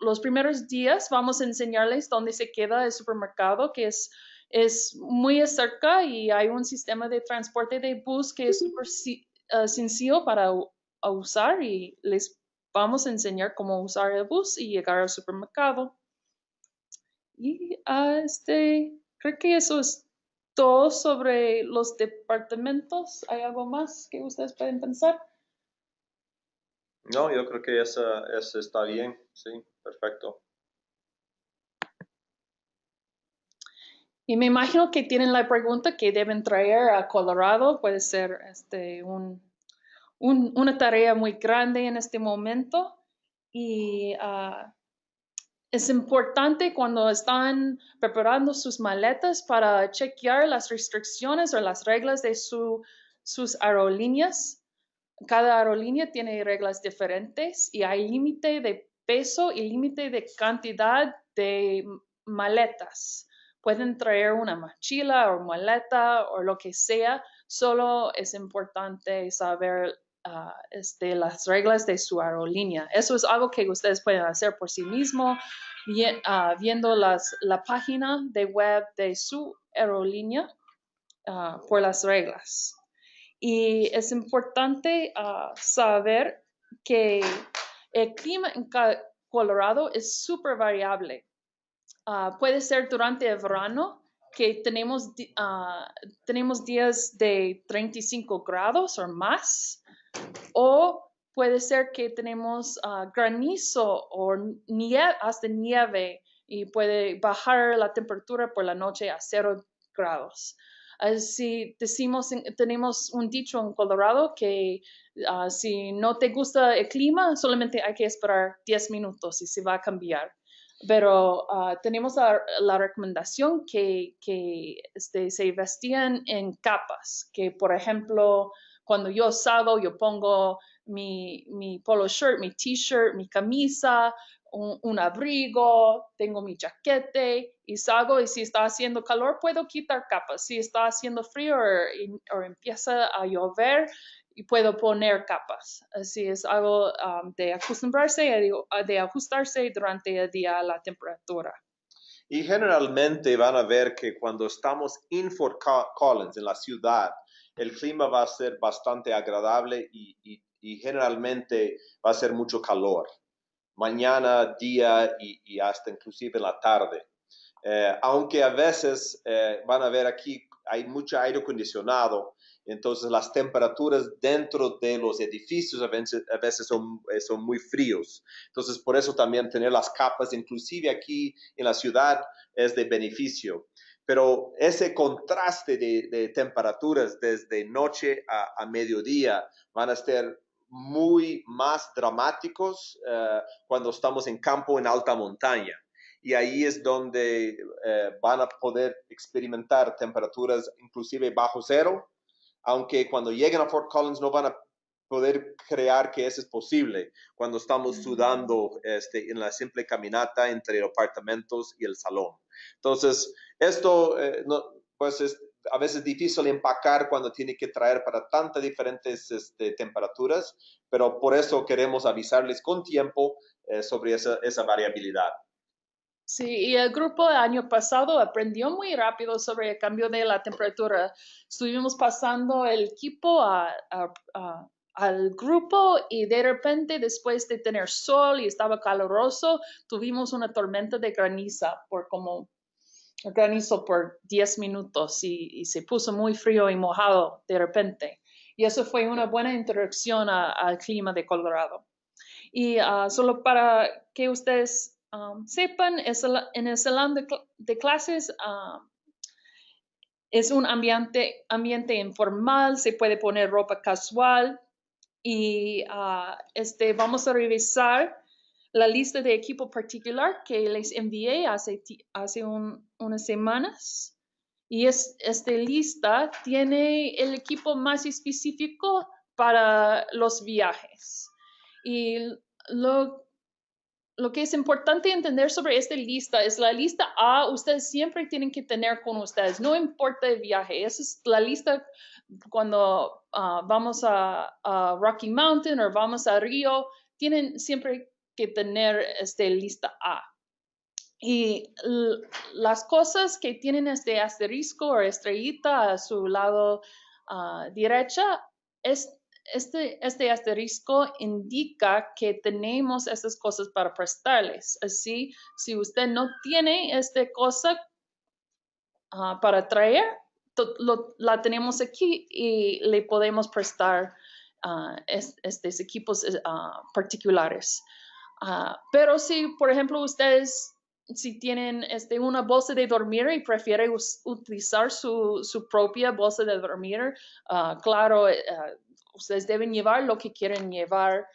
los primeros días vamos a enseñarles dónde se queda el supermercado, que es es muy cerca y hay un sistema de transporte de bus que es súper sencillo para a usar y les vamos a enseñar cómo usar el bus y llegar al supermercado. Y ah, este, creo que eso es todo sobre los departamentos. ¿Hay algo más que ustedes pueden pensar? No, yo creo que eso, está bien, sí, perfecto. Y me imagino que tienen la pregunta que deben traer a Colorado, puede ser este, un, una tarea muy grande en este momento y ah, es importante cuando están preparando sus maletas para chequear las restricciones o las reglas de su, sus aerolíneas. Cada aerolínea tiene reglas diferentes y hay límite de peso y límite de cantidad de maletas. Pueden traer una mochila o maleta o lo que sea, solo es importante saber Ah, este, las reglas de su aerolínea. Eso es algo que ustedes pueden hacer por sí mismos, ah, viendo la página de web de su aerolínea ah, por las reglas. Y es importante saber que el clima en Colorado es súper variable. puede ser durante el verano que tenemos, tenemos días de 35 grados o más o puede ser que tenemos ah, granizo o nieve, hasta nieve y puede bajar la temperatura por la noche a cero grados. Así decimos, tenemos un dicho en Colorado que ah, si no te gusta el clima, solamente hay que esperar 10 minutos y se va a cambiar. Pero ah, tenemos la, recomendación que, que este, se vestían en capas, que por ejemplo cuando yo salgo, yo pongo mi, mi polo shirt, mi t-shirt, mi camisa, un, abrigo, tengo mi jaquete y salgo y si está haciendo calor puedo quitar capas. Si está haciendo frío o, empieza a llover y puedo poner capas. Así es algo um, de acostumbrarse, de ajustarse durante el día a la temperatura. Y generalmente van a ver que cuando estamos en Fort Collins, en la ciudad, el clima va a ser bastante agradable y generalmente va a ser mucho calor mañana, día y, hasta inclusive en la tarde. Eh, aunque a veces eh, van a ver aquí hay mucho aire acondicionado, entonces las temperaturas dentro de los edificios a veces, son, eh, son, muy fríos. Entonces por eso también tener las capas, inclusive aquí en la ciudad, es de beneficio. Pero ese contraste de, temperaturas desde noche a, a mediodía van a ser muy más dramáticos eh, cuando estamos en campo en alta montaña. Y ahí es donde eh, van a poder experimentar temperaturas inclusive bajo cero, aunque cuando lleguen a Fort Collins no van a poder crear que eso es posible cuando estamos sudando este, en la simple caminata entre los apartamentos y el salón. Entonces, esto eh, no, pues es, a veces difícil empacar cuando tiene que traer para tantas diferentes este, temperaturas, pero por eso queremos avisarles con tiempo eh, sobre esa, esa, variabilidad. Sí, y el grupo el año pasado aprendió muy rápido sobre el cambio de la temperatura. Estuvimos pasando el equipo al grupo y de repente después de tener sol y estaba caluroso, tuvimos una tormenta de graniza por como granizo por 10 minutos y, se puso muy frío y mojado de repente. Y eso fue una buena introducción al clima de Colorado. Y ah, solo para que ustedes um, sepan, en el salón de, clases um, es un ambiente, ambiente informal, se puede poner ropa casual y ah, este, vamos a revisar la lista de equipo particular que les envié hace, hace unas semanas. Y es, esta lista tiene el equipo más específico para los viajes. Y lo, lo que es importante entender sobre esta lista es la lista A, ustedes siempre tienen que tener con ustedes, no importa el viaje. Esa es la lista cuando ah, vamos a, a, Rocky Mountain o vamos a Río, tienen siempre que tener este, lista A. Y las cosas que tienen este asterisco o estrellita a su lado uh, derecha, es, este, este asterisco indica que tenemos estas cosas para prestarles. Así, si usted no tiene esta cosa ah, para traer, la tenemos aquí y le podemos prestar uh, estos equipos particulares. Ah, pero si, por ejemplo, ustedes, si tienen este, una bolsa de dormir y prefieren utilizar su, su, propia bolsa de dormir, uh, claro, uh, ustedes deben llevar lo que quieren llevar.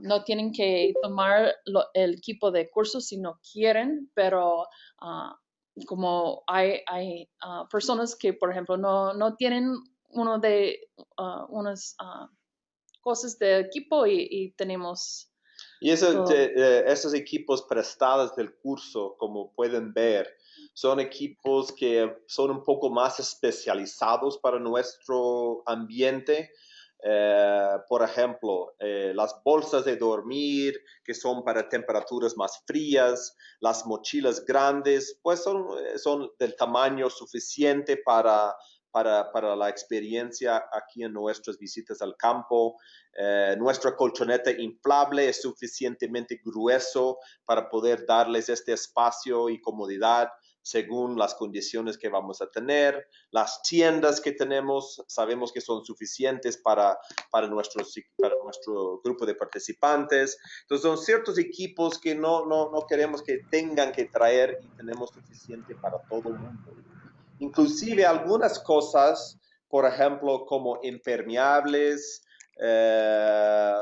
no tienen que tomar el equipo de curso si no quieren, pero como hay, hay personas que, por ejemplo, no, no tienen uno de unas cosas de equipo y tenemos y eh, esos equipos prestados del curso, como pueden ver, son equipos que son un poco más especializados para nuestro ambiente. Eh, por ejemplo, eh, las bolsas de dormir que son para temperaturas más frías, las mochilas grandes, pues son, son del tamaño suficiente para para, la experiencia aquí en nuestras visitas al campo. Eh, nuestra colchoneta inflable es suficientemente grueso para poder darles este espacio y comodidad según las condiciones que vamos a tener. Las tiendas que tenemos sabemos que son suficientes para, para, nuestro, para nuestro grupo de participantes. Entonces son ciertos equipos que no, no, no queremos que tengan que traer y tenemos suficiente para todo el mundo. Inclusive algunas cosas, por ejemplo, como impermeables, eh,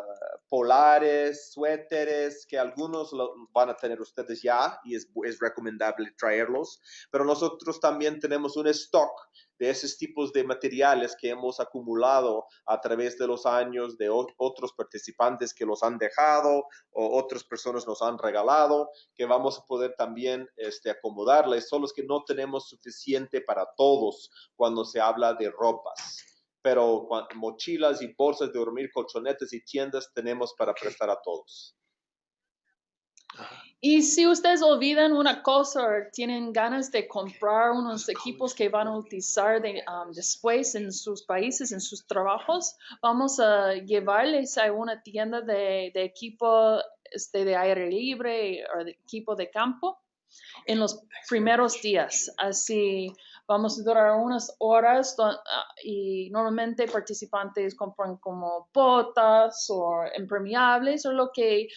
polares, suéteres, que algunos van a tener ustedes ya y es, es recomendable traerlos, pero nosotros también tenemos un stock de esos tipos de materiales que hemos acumulado a través de los años de otros participantes que los han dejado o otras personas nos han regalado, que vamos a poder también este, acomodarles, son los que no tenemos suficiente para todos cuando se habla de ropas. Pero mochilas y bolsas de dormir, colchonetes y tiendas tenemos para prestar a todos. Y si ustedes olvidan una cosa o tienen ganas de comprar unos equipos que van a utilizar um, después en sus países, en sus trabajos, vamos a llevarles a una tienda de, equipo este, de aire libre o de equipo de campo en los primeros días. Así vamos a durar unas horas ah, y normalmente participantes compran como botas o impermeables o lo que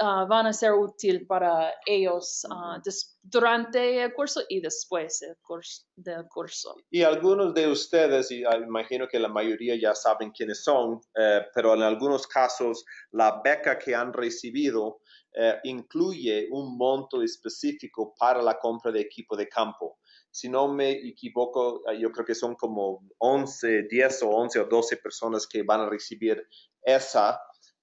ah, van a ser útil para ellos ah, durante el curso y después del curso, del curso. Y algunos de ustedes, y imagino que la mayoría ya saben quiénes son, eh, pero en algunos casos la beca que han recibido eh, incluye un monto específico para la compra de equipo de campo si no me equivoco, ah, yo creo que son como 11, 10 o 11 o 12 personas que van a recibir ese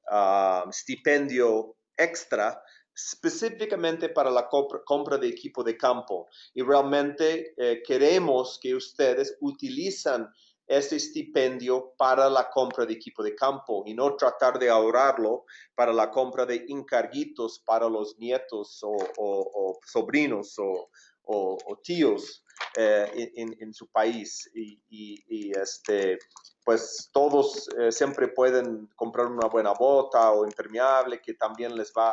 ah, estipendio extra específicamente para la compra, de equipo de campo. Y realmente eh, queremos que ustedes utilicen ese estipendio para la compra de equipo de campo y no tratar de ahorrarlo para la compra de encarguitos para los nietos o sobrinos o, o, tíos eh, en, su país y, este, pues todos eh, siempre pueden comprar una buena bota o impermeable que también les va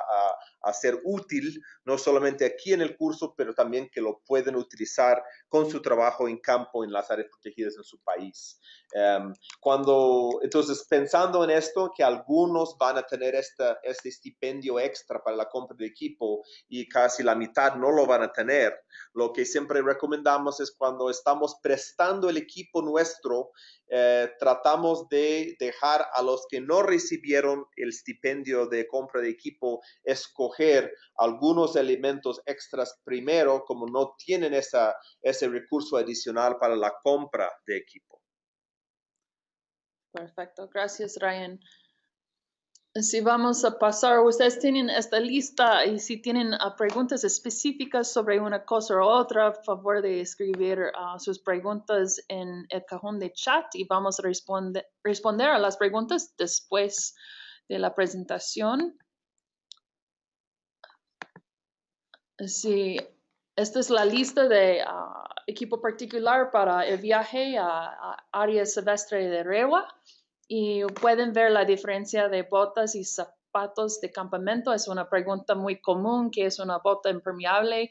a, ser útil, no solamente aquí en el curso, pero también que lo pueden utilizar con su trabajo en campo en las áreas protegidas en su país. Em, cuando, entonces, pensando en esto, que algunos van a tener esta, este estipendio extra para la compra de equipo y casi la mitad no lo van a tener, lo que siempre recomendamos es cuando estamos prestando el equipo nuestro, eh, tratamos de dejar a los que no recibieron el estipendio de compra de equipo escoger algunos elementos extras primero, como no tienen esa, ese recurso adicional para la compra de equipo. Perfecto, gracias Ryan. Si vamos a pasar, ustedes tienen esta lista y si tienen ah, preguntas específicas sobre una cosa u otra, favor de escribir ah, sus preguntas en el cajón de chat y vamos a responder, responder a las preguntas después de la presentación. Sí, esta es la lista de ah, equipo particular para el viaje a, área silvestre de Rewa y pueden ver la diferencia de botas y zapatos de campamento. Es una pregunta muy común, que es una bota impermeable.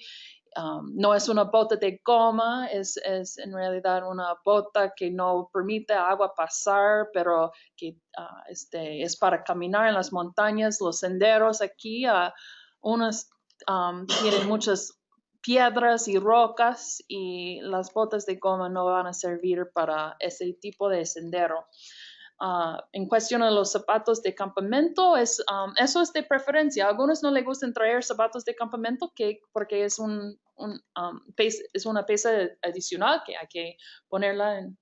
Um, no es una bota de goma, es, es, en realidad una bota que no permite agua pasar, pero que uh, este, es para caminar en las montañas, los senderos aquí. Uh, unas um, tienen muchas piedras y rocas y las botas de goma no van a servir para ese tipo de sendero. Ah, en cuestión de los zapatos de campamento, es, um, eso es de preferencia. A algunos no les gustan traer zapatos de campamento que, porque es, un, un um, es una pieza adicional que hay que ponerla en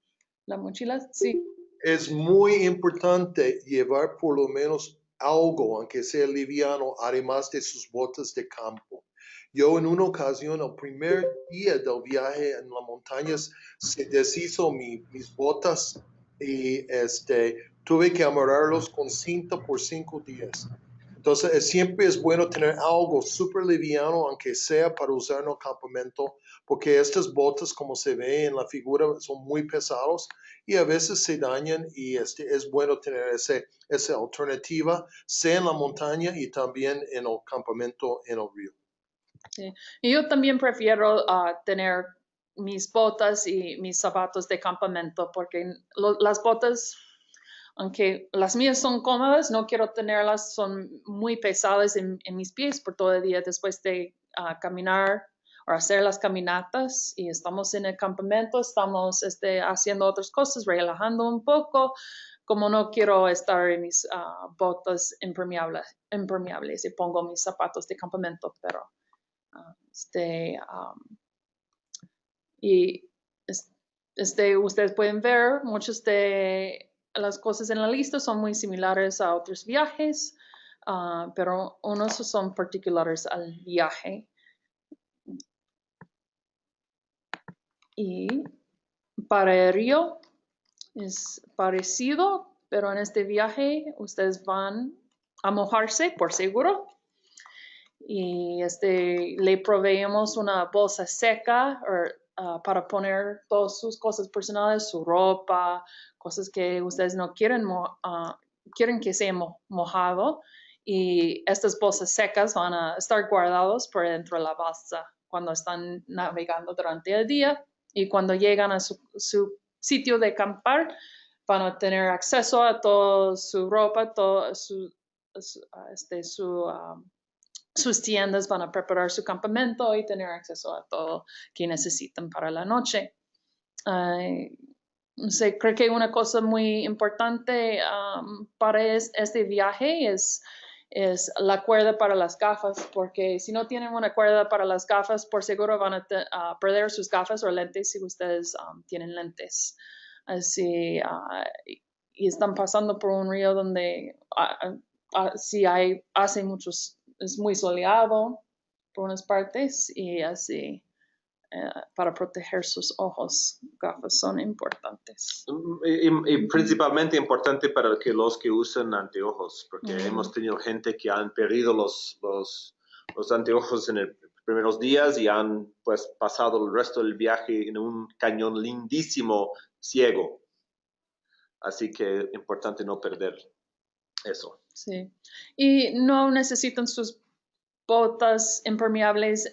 la mochila. Sí. Es muy importante llevar por lo menos algo, aunque sea liviano, además de sus botas de campo. Yo en una ocasión, el primer día del viaje en las montañas, se deshizo mis botas y este, tuve que amarrarlos con cinta por cinco días. Entonces, siempre es bueno tener algo súper liviano, aunque sea para usar en el campamento, porque estas botas, como se ve en la figura, son muy pesados y a veces se dañan y este, es bueno tener ese, esa alternativa, sea en la montaña y también en el campamento en el río. Sí. Y yo también prefiero uh, tener mis botas y mis zapatos de campamento porque las botas, aunque las mías son cómodas, no quiero tenerlas, son muy pesadas en, mis pies por todo el día después de ah, caminar hacer las caminatas. Y estamos en el campamento, estamos este, haciendo otras cosas, relajando un poco, como no quiero estar en mis ah, botas impermeables, impermeables y pongo mis zapatos de campamento, pero ah, este, y este, ustedes pueden ver muchas de las cosas en la lista son muy similares a otros viajes, uh, pero unos son particulares al viaje. Y para el río es parecido, pero en este viaje ustedes van a mojarse por seguro. Y este, le proveemos una bolsa seca uh, para poner todas sus cosas personales, su ropa, cosas que ustedes no quieren, uh, quieren que sea mojado y estas bolsas secas van a estar guardados por dentro de la bolsa cuando están navegando durante el día y cuando llegan a su, sitio de acampar van a tener acceso a toda su ropa, todo su, este, um, sus tiendas, van a preparar su campamento y tener acceso a todo que necesitan para la noche. creo que una cosa muy importante para este viaje es es la cuerda para las gafas, porque si no tienen una cuerda para las gafas, por seguro van a, perder sus gafas o lentes si ustedes um, tienen lentes. Así, uh, y están pasando por un río donde uh, uh, si hay, hace muchos, es muy soleado por unas partes y así eh, para proteger sus ojos. Gafas son importantes. Y, principalmente importante para que los que usan anteojos, porque hemos tenido gente que han perdido los, los, los anteojos en los primeros días y han pues pasado el resto del viaje en un cañón lindísimo ciego. Así que importante no perder eso. Sí. Y no necesitan sus botas impermeables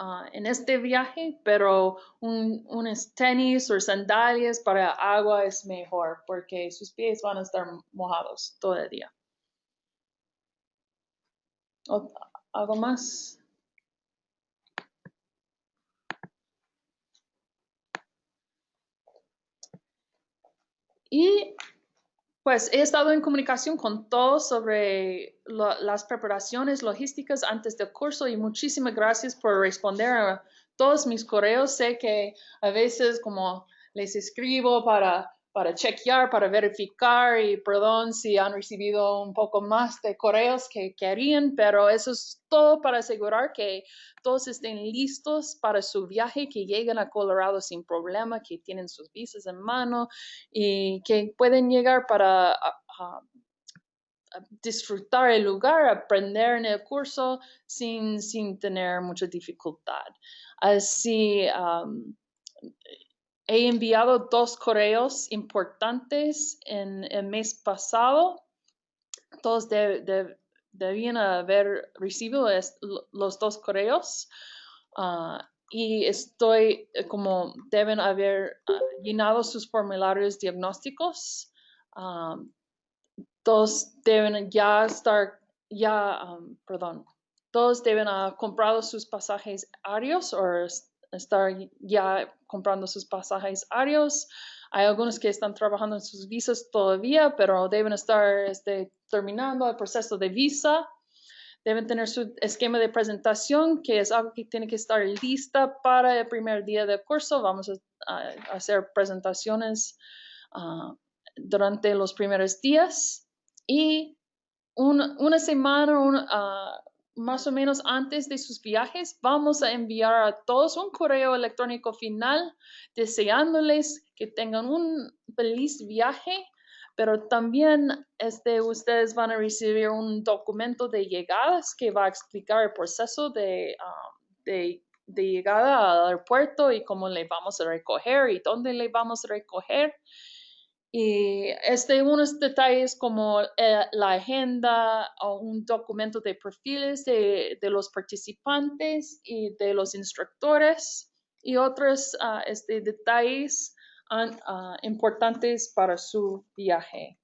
Ah, en este viaje, pero un, unos tenis o sandalias para agua es mejor porque sus pies van a estar mojados todo el día. ¿Algo más? Y pues he estado en comunicación con todos sobre las preparaciones logísticas antes del curso y muchísimas gracias por responder a todos mis correos. Sé que a veces como les escribo para para chequear, para verificar y perdón si han recibido un poco más de correos que querían, pero eso es todo para asegurar que todos estén listos para su viaje, que lleguen a Colorado sin problema, que tienen sus visas en mano y que pueden llegar para disfrutar el lugar, aprender en el curso sin, sin tener mucha dificultad. Así, He enviado dos correos importantes en el mes pasado. Todos debían haber recibido los dos correos. Ah, y estoy eh, como deben haber ah, llenado sus formularios diagnósticos. Ah, todos deben ya estar, ya, perdón, todos deben haber comprado sus pasajes aéreos o estar ya comprando sus pasajes aéreos. Hay algunos que están trabajando en sus visas todavía, pero deben estar este, terminando el proceso de visa. Deben tener su esquema de presentación, que es algo que tiene que estar lista para el primer día del curso. Vamos a, hacer presentaciones ah, durante los primeros días. Y una semana, uh, más o menos antes de sus viajes, vamos a enviar a todos un correo electrónico final deseándoles que tengan un feliz viaje, pero también este, ustedes van a recibir un documento de llegadas que va a explicar el proceso de, um, de, de llegada al aeropuerto y cómo le vamos a recoger y dónde le vamos a recoger. Y este, unos detalles como eh, la agenda o un documento de perfiles de, de, los participantes y de los instructores y otros uh, este, detalles uh, importantes para su viaje.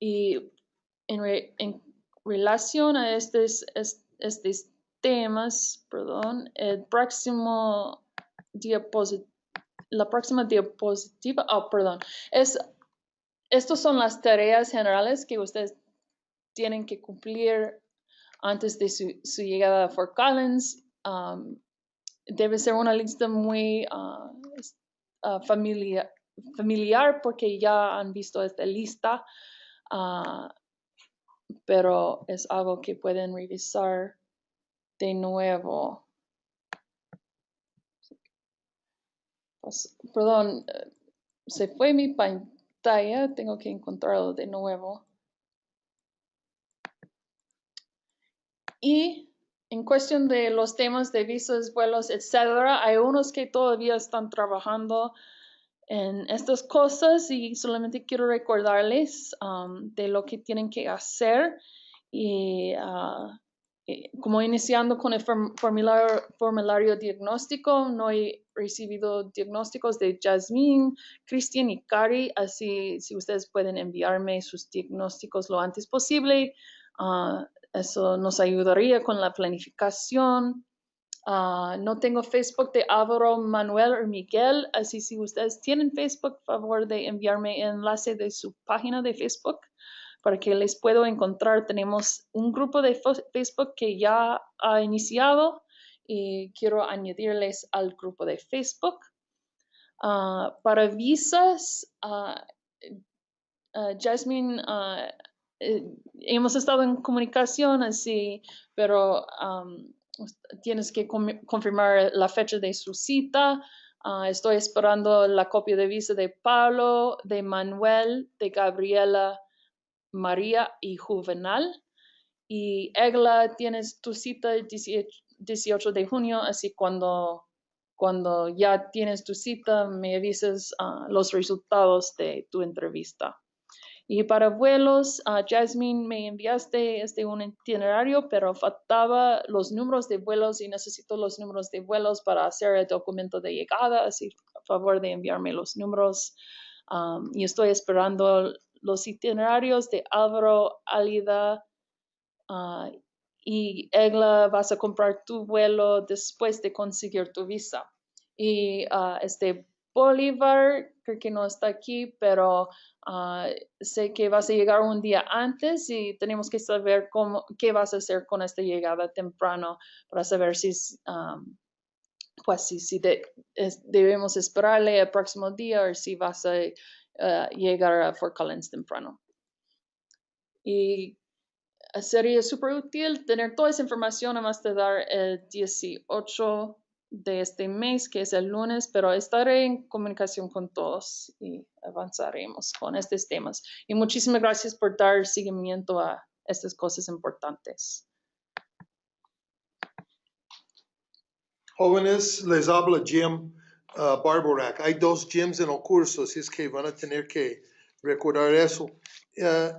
Y en, en relación a estos, estos temas, perdón, el próximo diapositivo, la próxima diapositiva, oh, perdón, es, estas son las tareas generales que ustedes tienen que cumplir antes de su, llegada a Fort Collins. Um, debe ser una lista muy uh, uh, familiar, familiar porque ya han visto esta lista, uh, pero es algo que pueden revisar de nuevo. Pues, perdón, se fue mi pantalla, tengo que encontrarlo de nuevo. Y en cuestión de los temas de visas, vuelos, etcétera, hay unos que todavía están trabajando en estas cosas y solamente quiero recordarles um, de lo que tienen que hacer y uh, eh, como iniciando con el formulario, formulario, diagnóstico, no he recibido diagnósticos de Jasmine, Cristian y Cari, así si ustedes pueden enviarme sus diagnósticos lo antes posible, uh, eso nos ayudaría con la planificación. Uh, no tengo Facebook de Álvaro, Manuel o Miguel, así si ustedes tienen Facebook, favor de enviarme el enlace de su página de Facebook para que les puedo encontrar. Tenemos un grupo de Facebook que ya ha iniciado y quiero añadirles al grupo de Facebook. Ah, para visas, uh, Jasmine, eh, hemos estado en comunicación así, pero tienes que confirmar la fecha de su cita. estoy esperando la copia de visa de Pablo, de Manuel, de Gabriela María y Juvenal. Y Egla, tienes tu cita el 18 de junio, así cuando, cuando ya tienes tu cita, me avisas ah, los resultados de tu entrevista. Y para vuelos, uh, Jasmine, me enviaste este un itinerario, pero faltaba los números de vuelos y necesito los números de vuelos para hacer el documento de llegada, así a favor de enviarme los números. Um, y estoy esperando los itinerarios de Álvaro, Alida ah, y Egla, vas a comprar tu vuelo después de conseguir tu visa. Y uh, este Bolívar, creo que no está aquí, pero ah, sé que vas a llegar un día antes y tenemos que saber cómo, qué vas a hacer con esta llegada temprano para saber si, pues, si, si debemos esperarle el próximo día o si vas a Uh, llegar a Fort Collins temprano. Y sería súper útil tener toda esa información además de dar el 18 de este mes, que es el lunes, pero estaré en comunicación con todos y avanzaremos con estos temas. Y muchísimas gracias por dar seguimiento a estas cosas importantes. Jóvenes, les habla Jim uh. Hay dos gyms en el curso, así es que van a tener que recordar eso. Uh,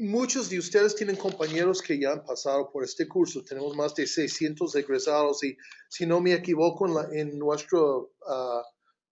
muchos de ustedes tienen compañeros que ya han pasado por este curso. Tenemos más de 600 egresados y si no me equivoco en, la, en nuestra uh,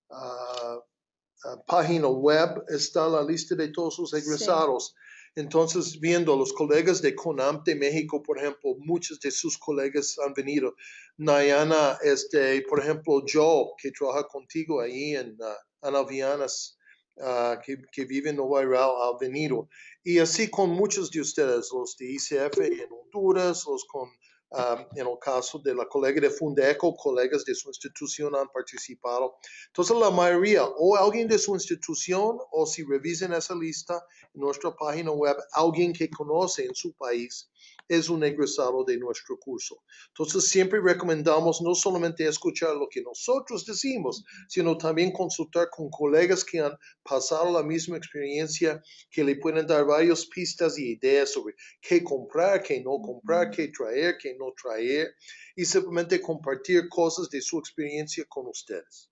uh, página web está la lista de todos los egresados. Entonces, viendo los colegas de CONAM de México, por ejemplo, muchos de sus colegas han venido. Nayana, este, por ejemplo, Joe, que trabaja contigo ahí en Anavianas, uh, que, que, vive en Nueva York, ha venido. Y así con muchos de ustedes, los de ICF en Honduras, los con en el caso de la colega de Fundeco, colegas de su institución han participado. Entonces, la mayoría, o alguien de su institución, o si revisen esa lista en nuestra página web, alguien que conoce en su país es un egresado de nuestro curso. Entonces, siempre recomendamos no solamente escuchar lo que nosotros decimos, sino también consultar con colegas que han pasado la misma experiencia, que le pueden dar varias pistas y ideas sobre qué comprar, qué no comprar, qué traer, qué no traer, y simplemente compartir cosas de su experiencia con ustedes.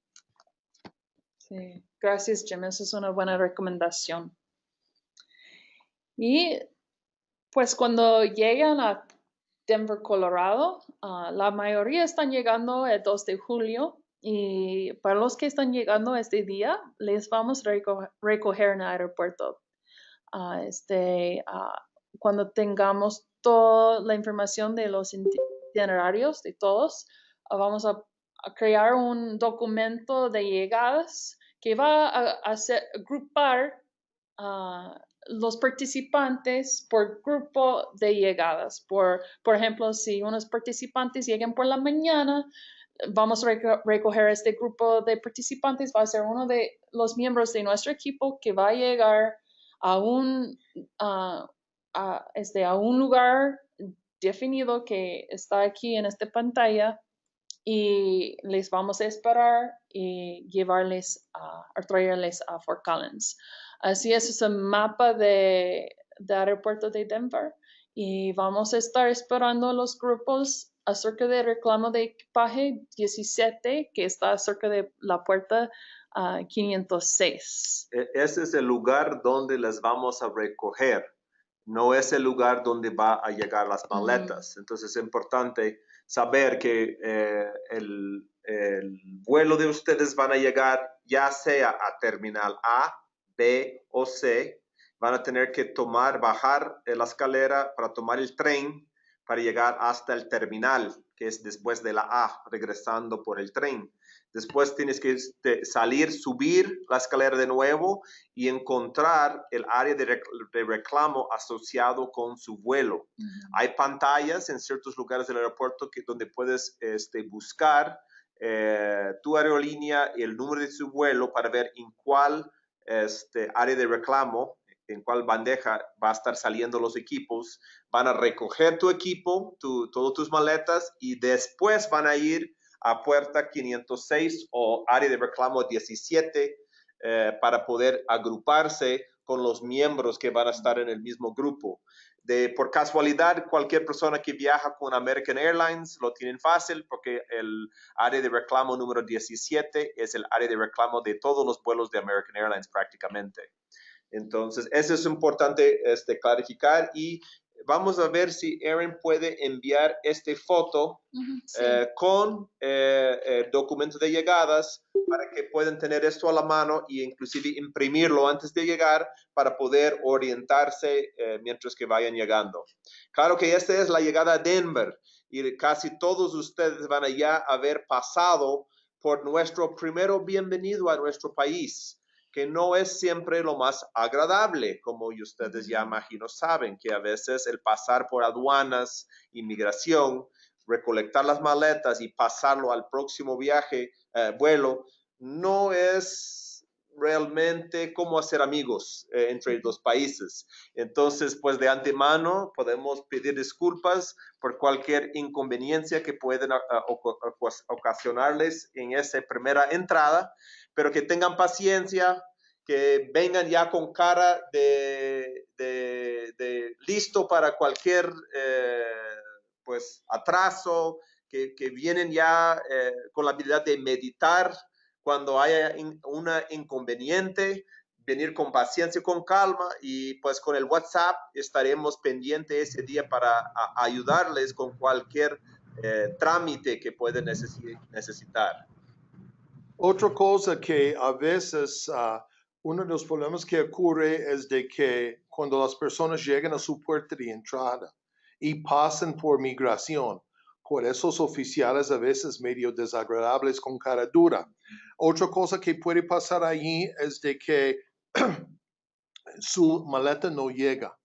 Sí, gracias, Jim. Esa es una buena recomendación. Y pues cuando llegan a Denver, Colorado, ah, la mayoría están llegando el 2 de julio y para los que están llegando este día, les vamos a recoger en el aeropuerto. Uh, este, uh, cuando tengamos toda la información de los itinerarios de todos, ah, vamos a, crear un documento de llegadas que va a, hacer, agrupar a los participantes por grupo de llegadas. Por, por ejemplo, si unos participantes llegan por la mañana, vamos a recoger este grupo de participantes, va a ser uno de los miembros de nuestro equipo que va a llegar a un, a, este, a un lugar definido que está aquí en esta pantalla y les vamos a esperar y llevarles a, traerles a Fort Collins. Así es, es un mapa de, de aeropuerto de Denver y vamos a estar esperando los grupos acerca del reclamo de equipaje 17 que está cerca de la puerta 506. E, ese es el lugar donde les vamos a recoger, no es el lugar donde va a llegar las maletas. Entonces es importante saber que eh, el, el vuelo de ustedes van a llegar ya sea a terminal A, B o C. Van a tener que tomar, bajar la escalera para tomar el tren para llegar hasta el terminal, que es después de la A, regresando por el tren. Después tienes que este, salir, subir la escalera de nuevo y encontrar el área de, reclamo asociado con su vuelo. Hay pantallas en ciertos lugares del aeropuerto que, donde puedes este, buscar eh, tu aerolínea y el número de su vuelo para ver en cuál este, área de reclamo en cuál bandeja va a estar saliendo los equipos, van a recoger tu equipo, tu, todas tus maletas y después van a ir a puerta 506 o área de reclamo 17 eh, para poder agruparse con los miembros que van a estar en el mismo grupo. De, por casualidad, cualquier persona que viaja con American Airlines lo tienen fácil porque el área de reclamo número 17 es el área de reclamo de todos los vuelos de American Airlines prácticamente. Entonces, eso es importante este, clarificar y vamos a ver si Erin puede enviar esta foto eh, con eh, eh, documento de llegadas para que puedan tener esto a la mano e inclusive imprimirlo antes de llegar para poder orientarse mientras que vayan llegando. Claro que esta es la llegada a Denver y casi todos ustedes van a ya haber pasado por nuestro primero bienvenido a nuestro país que no es siempre lo más agradable, como ustedes ya imagino saben, que a veces el pasar por aduanas, inmigración, recolectar las maletas y pasarlo al próximo viaje, eh, vuelo, no es realmente como hacer amigos eh, entre los países. Entonces, pues de antemano podemos pedir disculpas por cualquier inconveniencia que pueden ah, ah, ocasionarles en esa primera entrada pero que tengan paciencia, que vengan ya con cara de, listo para cualquier eh, pues atraso, que, vienen ya eh, con la habilidad de meditar cuando haya un inconveniente, venir con paciencia, con calma y pues con el WhatsApp estaremos pendientes ese día para ayudarles con cualquier eh, trámite que pueden necesitar. Otra cosa que a veces uh, uno de los problemas que ocurre es de que cuando las personas llegan a su puerta de entrada y pasan por migración, por esos oficiales a veces medio desagradables con cara dura. Otra cosa que puede pasar allí es de que su maleta no llega.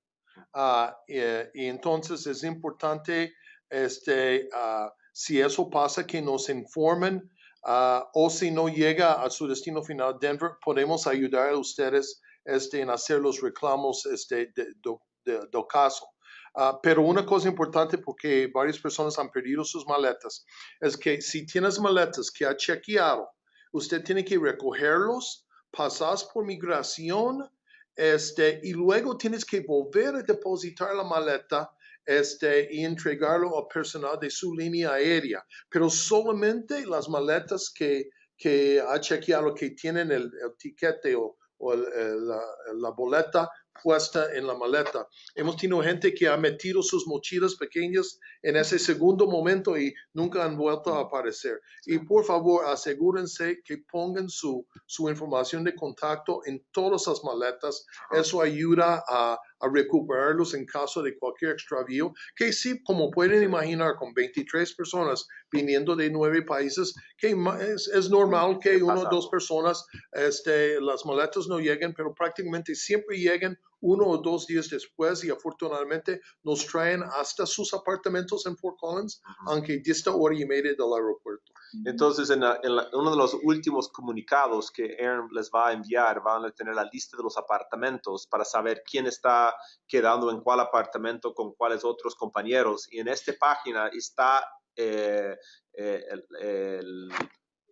Uh, y, entonces es importante, este, uh, si eso pasa, que nos informen Ah, o si no llega a su destino final, Denver, podemos ayudar a ustedes este, en hacer los reclamos este, de, de, caso. Ah, pero una cosa importante, porque varias personas han perdido sus maletas, es que si tienes maletas que ha chequeado, usted tiene que recogerlos, pasas por migración, este, y luego tienes que volver a depositar la maleta este, y entregarlo al personal de su línea aérea, pero solamente las maletas que, que ha chequeado que tienen el, el tiquete o, la, la, boleta puesta en la maleta. Hemos tenido gente que ha metido sus mochilas pequeñas en ese segundo momento y nunca han vuelto a aparecer. Y por favor, asegúrense que pongan su, su información de contacto en todas las maletas. Eso ayuda a, a recuperarlos en caso de cualquier extravío, que sí, como pueden imaginar, con 23 personas viniendo de nueve países, que es, normal que una o dos personas, este, las maletas no lleguen, pero prácticamente siempre lleguen uno o dos días después y afortunadamente nos traen hasta sus apartamentos en Fort Collins, aunque dista hora y media del aeropuerto. Entonces, en, uno de los últimos comunicados que Aaron les va a enviar, van a tener la lista de los apartamentos para saber quién está quedando en cuál apartamento con cuáles otros compañeros. Y en esta página está eh, eh, el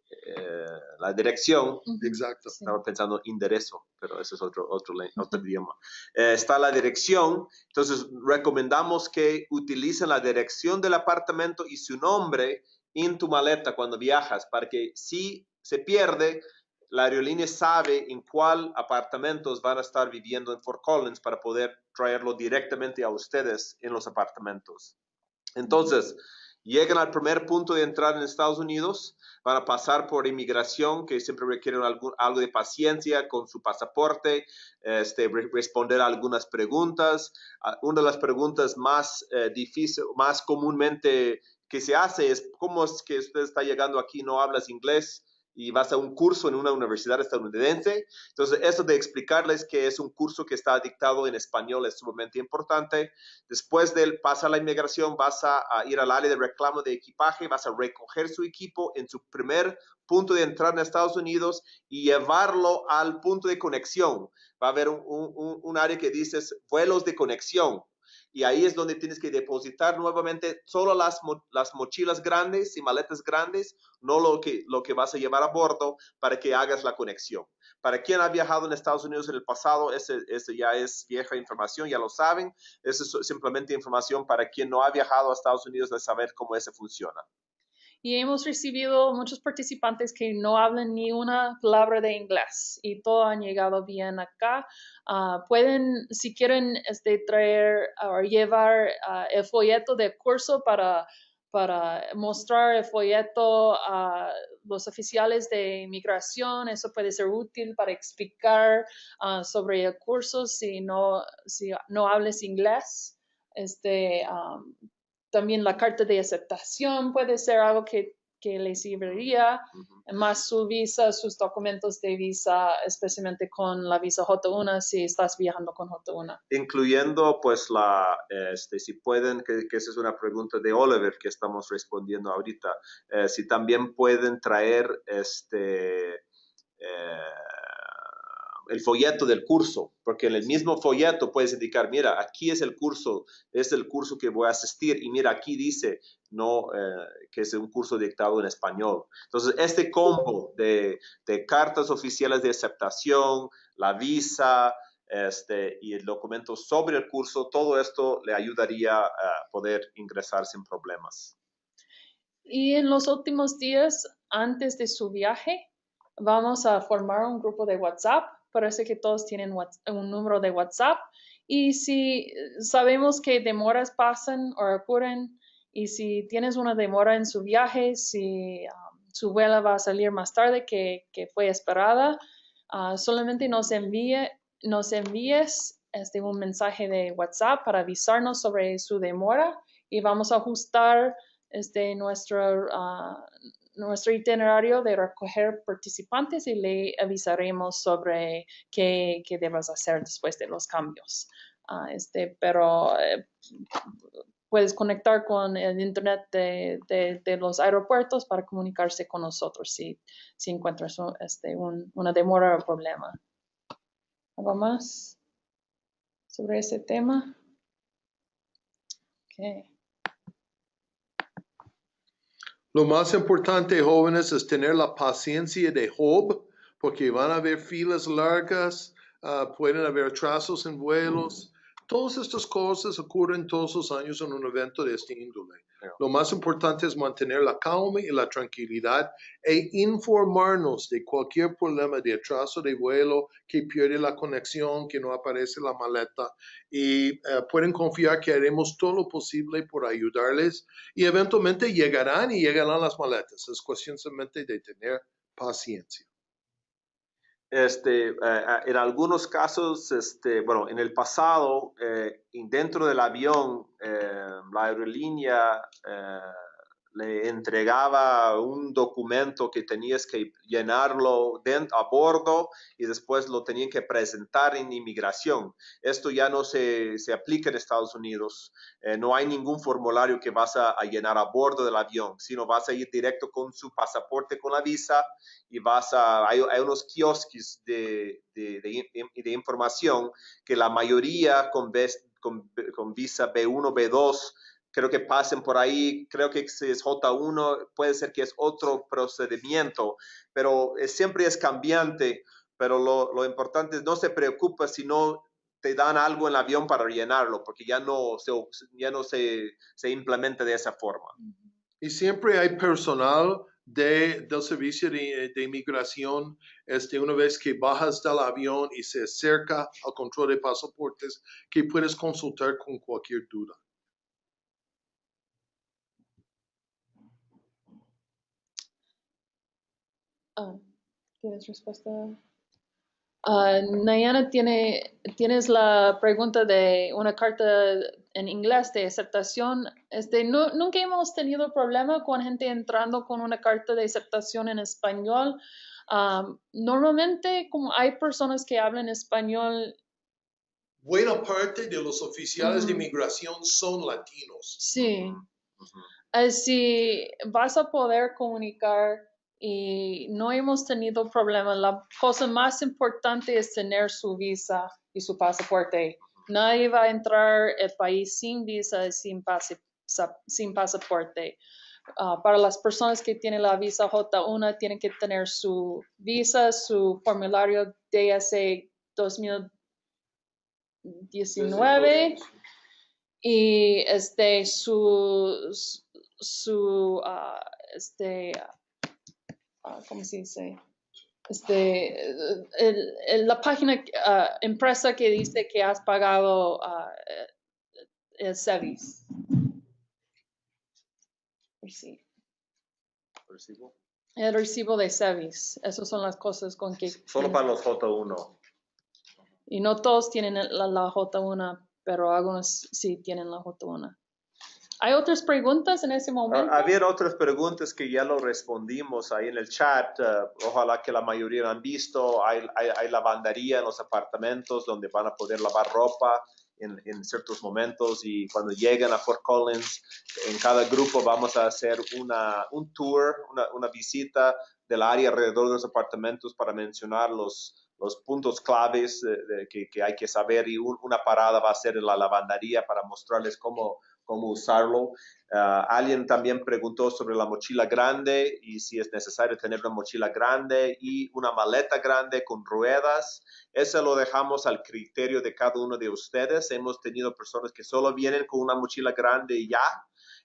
eh, la dirección. Exacto. Estaba pensando enderezo, pero ese es otro, otro, otro idioma. Eh, está la dirección, entonces recomendamos que utilicen la dirección del apartamento y su nombre en tu maleta cuando viajas, para que si se pierde, la aerolínea sabe en cuál apartamentos van a estar viviendo en Fort Collins para poder traerlo directamente a ustedes en los apartamentos. Entonces, llegan al primer punto de entrar en Estados Unidos, van a pasar por inmigración, que siempre requieren algo, algo de paciencia con su pasaporte, este, responder algunas preguntas. Ah, una de las preguntas más eh, más comúnmente que se hace es, ¿cómo es que usted está llegando aquí no hablas inglés? Y vas a un curso en una universidad estadounidense. Entonces, eso de explicarles que es un curso que está dictado en español es sumamente importante. Después de pasar la inmigración, vas a, ir al área de reclamo de equipaje, vas a recoger su equipo en su primer punto de entrada en Estados Unidos y llevarlo al punto de conexión. Va a haber un, un área que dices vuelos de conexión y ahí es donde tienes que depositar nuevamente solo las, las mochilas grandes y maletas grandes, no lo que, lo que vas a llevar a bordo para que hagas la conexión. Para quien ha viajado en Estados Unidos en el pasado, ese, ese ya es vieja información, ya lo saben. Eso es simplemente información para quien no ha viajado a Estados Unidos de saber cómo ese funciona y hemos recibido muchos participantes que no hablan ni una palabra de inglés y todos han llegado bien acá. Ah, pueden, si quieren, este, traer o llevar ah, el folleto de curso para, para mostrar el folleto a los oficiales de inmigración. Eso puede ser útil para explicar ah, sobre el curso si no, si no hables inglés. Este, también la carta de aceptación puede ser algo que, que les serviría, más su visa, sus documentos de visa, especialmente con la visa J1 si estás viajando con J1. Incluyendo pues la, este, si pueden, que, esa es una pregunta de Oliver que estamos respondiendo ahorita, eh, si también pueden traer este... Eh, el folleto del curso, porque en el mismo folleto puedes indicar, mira, aquí es el curso, es el curso que voy a asistir y mira, aquí dice no eh, que es un curso dictado en español. Entonces, este combo de, cartas oficiales de aceptación, la visa este, y el documento sobre el curso, todo esto le ayudaría a poder ingresar sin problemas. Y en los últimos días, antes de su viaje, vamos a formar un grupo de WhatsApp parece que todos tienen un número de WhatsApp. Y si sabemos que demoras pasan o ocurren, y si tienes una demora en su viaje, si um, su vuela va a salir más tarde que, fue esperada, uh, solamente nos, envíe, nos envíes este, un mensaje de WhatsApp para avisarnos sobre su demora y vamos a ajustar este, nuestro, uh, nuestro itinerario de recoger participantes y le avisaremos sobre qué, qué debes hacer después de los cambios. Ah, este, pero eh, puedes conectar con el internet de, de, los aeropuertos para comunicarse con nosotros si, si encuentras este, una demora o problema. ¿Algo más sobre ese tema? Okay. Lo más importante, jóvenes, es tener la paciencia de Job, porque van a haber filas largas, ah, pueden haber atrasos en vuelos. Todas estas cosas ocurren todos los años en un evento de este índole. Lo más importante es mantener la calma y la tranquilidad e informarnos de cualquier problema de atraso de vuelo, que pierde la conexión, que no aparece la maleta y eh, pueden confiar que haremos todo lo posible por ayudarles y eventualmente llegarán y llegarán las maletas. Es cuestión solamente de tener paciencia. Este, en algunos casos, este, bueno, en el pasado, dentro del avión, la aerolínea le entregaba un documento que tenías que llenarlo a bordo y después lo tenían que presentar en inmigración. Esto ya no se, se aplica en Estados Unidos. Eh, no hay ningún formulario que vas a, llenar a bordo del avión, sino vas a ir directo con su pasaporte, con la visa y vas a, hay, unos kiosques de, de, información que la mayoría con, con visa B1, B2 creo que pasen por ahí, creo que si es J1, puede ser que es otro procedimiento, pero siempre es cambiante, pero lo, lo, importante es no se preocupa si no te dan algo en el avión para llenarlo, porque ya no se, ya no se, se implementa de esa forma. Y siempre hay personal de, del servicio de, de, inmigración, este, una vez que bajas del avión y se acerca al control de pasaportes, que puedes consultar con cualquier duda. Ah, ¿Tienes respuesta? Uh, Nayana, tiene, tienes la pregunta de una carta en inglés de aceptación. Este, no, nunca hemos tenido problema con gente entrando con una carta de aceptación en español. normalmente, como hay personas que hablan español. Buena parte de los oficiales de inmigración son latinos. Sí. Así vas a poder comunicar y no hemos tenido problemas. La cosa más importante es tener su visa y su pasaporte. Nadie va a entrar al país sin visa y sin, sin pasaporte. Ah, para las personas que tienen la visa J1, tienen que tener su visa, su formulario DSA 2019 y este, su, su uh, este, Ah, ¿cómo se dice? Este, el, la página, uh, empresa que dice que has pagado uh, el service. ¿Recibo? El recibo de service. Esas son las cosas con que... Solo para los J1. Y no todos tienen la, la J1, pero algunos sí tienen la J1. ¿Hay otras preguntas en ese momento? había otras preguntas que ya lo respondimos ahí en el chat. Eh, ojalá que la mayoría han visto. Hay, hay, lavandería en los apartamentos donde van a poder lavar ropa en, en, ciertos momentos y cuando lleguen a Fort Collins, en cada grupo vamos a hacer una, un tour, una, una visita del área alrededor de los apartamentos para mencionar los, los puntos claves de, que, que, hay que saber y una parada va a ser en la lavandería para mostrarles cómo cómo usarlo. Ah, alguien también preguntó sobre la mochila grande y si es necesario tener una mochila grande y una maleta grande con ruedas. Eso lo dejamos al criterio de cada uno de ustedes. Hemos tenido personas que solo vienen con una mochila grande y ya.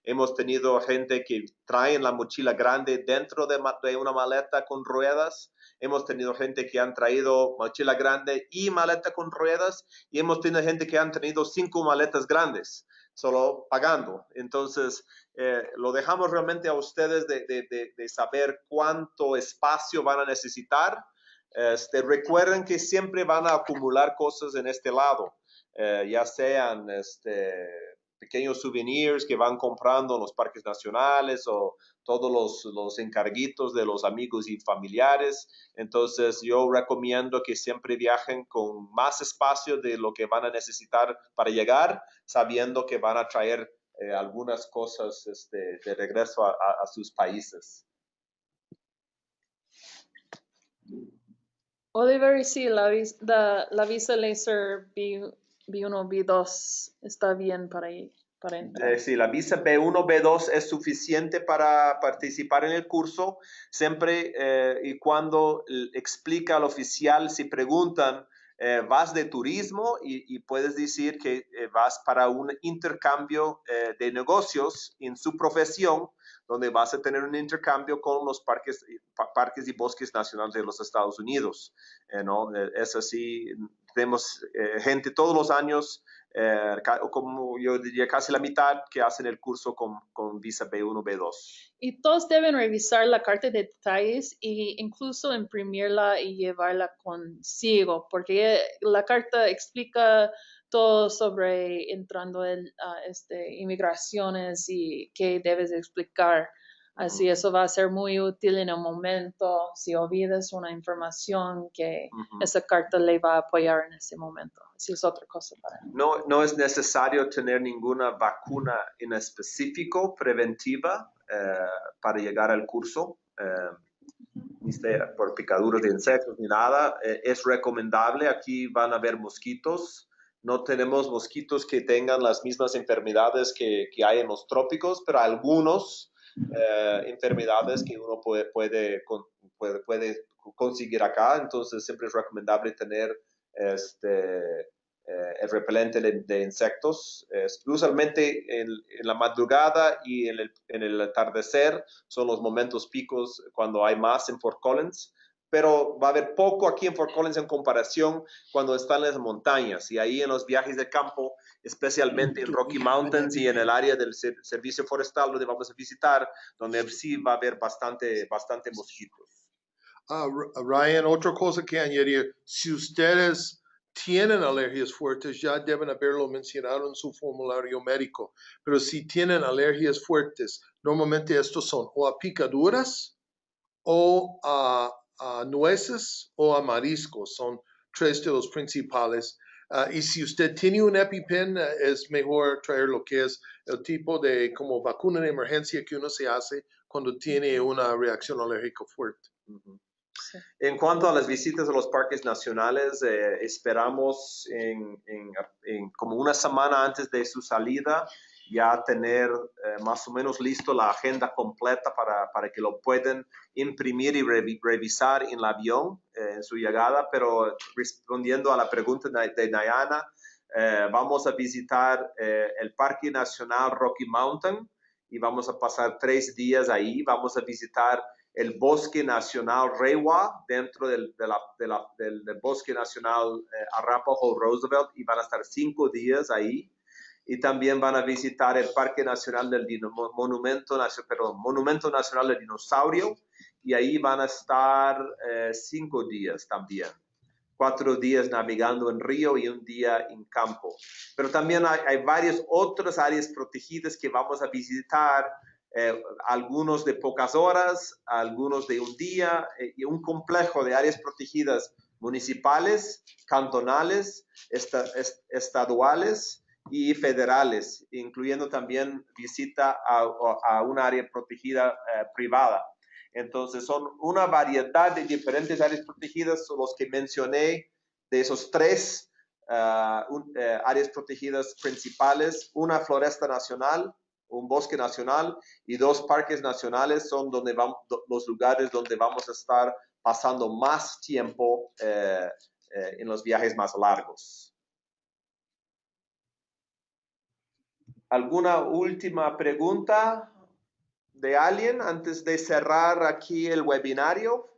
Hemos tenido gente que traen la mochila grande dentro de, de una maleta con ruedas. Hemos tenido gente que han traído mochila grande y maleta con ruedas. Y hemos tenido gente que han tenido cinco maletas grandes solo pagando. Entonces, eh, lo dejamos realmente a ustedes de, saber cuánto espacio van a necesitar. Este, recuerden que siempre van a acumular cosas en este lado, eh, ya sean este, pequeños souvenirs que van comprando en los parques nacionales o todos los, los encarguitos de los amigos y familiares. Entonces yo recomiendo que siempre viajen con más espacio de lo que van a necesitar para llegar, sabiendo que van a traer eh, algunas cosas este, de regreso a, sus países. Oliver, sí, la, la, la visa laser B1, B2 está bien para ir. Eh, sí, la visa B1, B2 es suficiente para participar en el curso, siempre eh, y cuando explica al oficial, si preguntan, eh, vas de turismo y, puedes decir que vas para un intercambio de negocios en su profesión, donde vas a tener un intercambio con los parques, parques y bosques nacionales de los Estados Unidos. ¿no? Es así, tenemos gente todos los años eh, como yo diría casi la mitad que hacen el curso con, con, visa B1, B2. Y todos deben revisar la carta de detalles e incluso imprimirla y llevarla consigo, porque la carta explica todo sobre entrando en este, inmigraciones y qué debes explicar. Así eso va a ser muy útil en el momento si olvidas una información que esa carta le va a apoyar en ese momento. Así es otra cosa para No, no es necesario tener ninguna vacuna en específico preventiva eh, para llegar al curso. Eh, ni por picaduras de insectos ni nada. Eh, es recomendable. Aquí van a haber mosquitos. No tenemos mosquitos que tengan las mismas enfermedades que, que hay en los trópicos, pero algunos eh, enfermedades que uno puede, puede, puede, conseguir acá. Entonces siempre es recomendable tener este, eh, el repelente de, insectos. usualmente en, la madrugada y en el, en el atardecer son los momentos picos cuando hay más en Fort Collins pero va a haber poco aquí en Fort Collins en comparación cuando están las montañas y ahí en los viajes de campo, especialmente en Rocky Mountains y en el área del servicio forestal donde vamos a visitar, donde sí va a haber bastante, bastante mosquitos. Uh, Ryan, otra cosa que añadir, si ustedes tienen alergias fuertes, ya deben haberlo mencionado en su formulario médico, pero si tienen alergias fuertes, normalmente estos son o a picaduras o a a nueces o a mariscos. Son tres de los principales. Ah, y si usted tiene un EpiPen, eh, es mejor traer lo que es el tipo de como vacuna de emergencia que uno se hace cuando tiene una reacción alérgica fuerte. En cuanto a las visitas a los parques nacionales, eh, esperamos en, como una semana antes de su salida ya tener eh, más o menos listo la agenda completa para, para que lo puedan imprimir y revisar en el avión eh, en su llegada, pero respondiendo a la pregunta de, de Diana, eh, vamos a visitar el Parque Nacional Rocky Mountain y vamos a pasar tres días ahí, vamos a visitar el Bosque Nacional Rewa dentro del, del, del, Bosque Nacional Arapaho Roosevelt y van a estar cinco días ahí y también van a visitar el Parque Nacional del Monumento, perdón, Monumento Nacional del Dinosaurio y ahí van a estar eh, cinco días también. Cuatro días navegando en río y un día en campo. Pero también hay, varias otras áreas protegidas que vamos a visitar, eh, algunos de pocas horas, algunos de un día, eh, y un complejo de áreas protegidas municipales, cantonales, estaduales y federales, incluyendo también visita a, a un área protegida eh, privada. Entonces, son una variedad de diferentes áreas protegidas, los que mencioné, de esos tres ah, eh, áreas protegidas principales, una floresta nacional, un bosque nacional y dos parques nacionales son donde vamos, los lugares donde vamos a estar pasando más tiempo eh, en los viajes más largos. ¿Alguna última pregunta de alguien antes de cerrar aquí el webinario?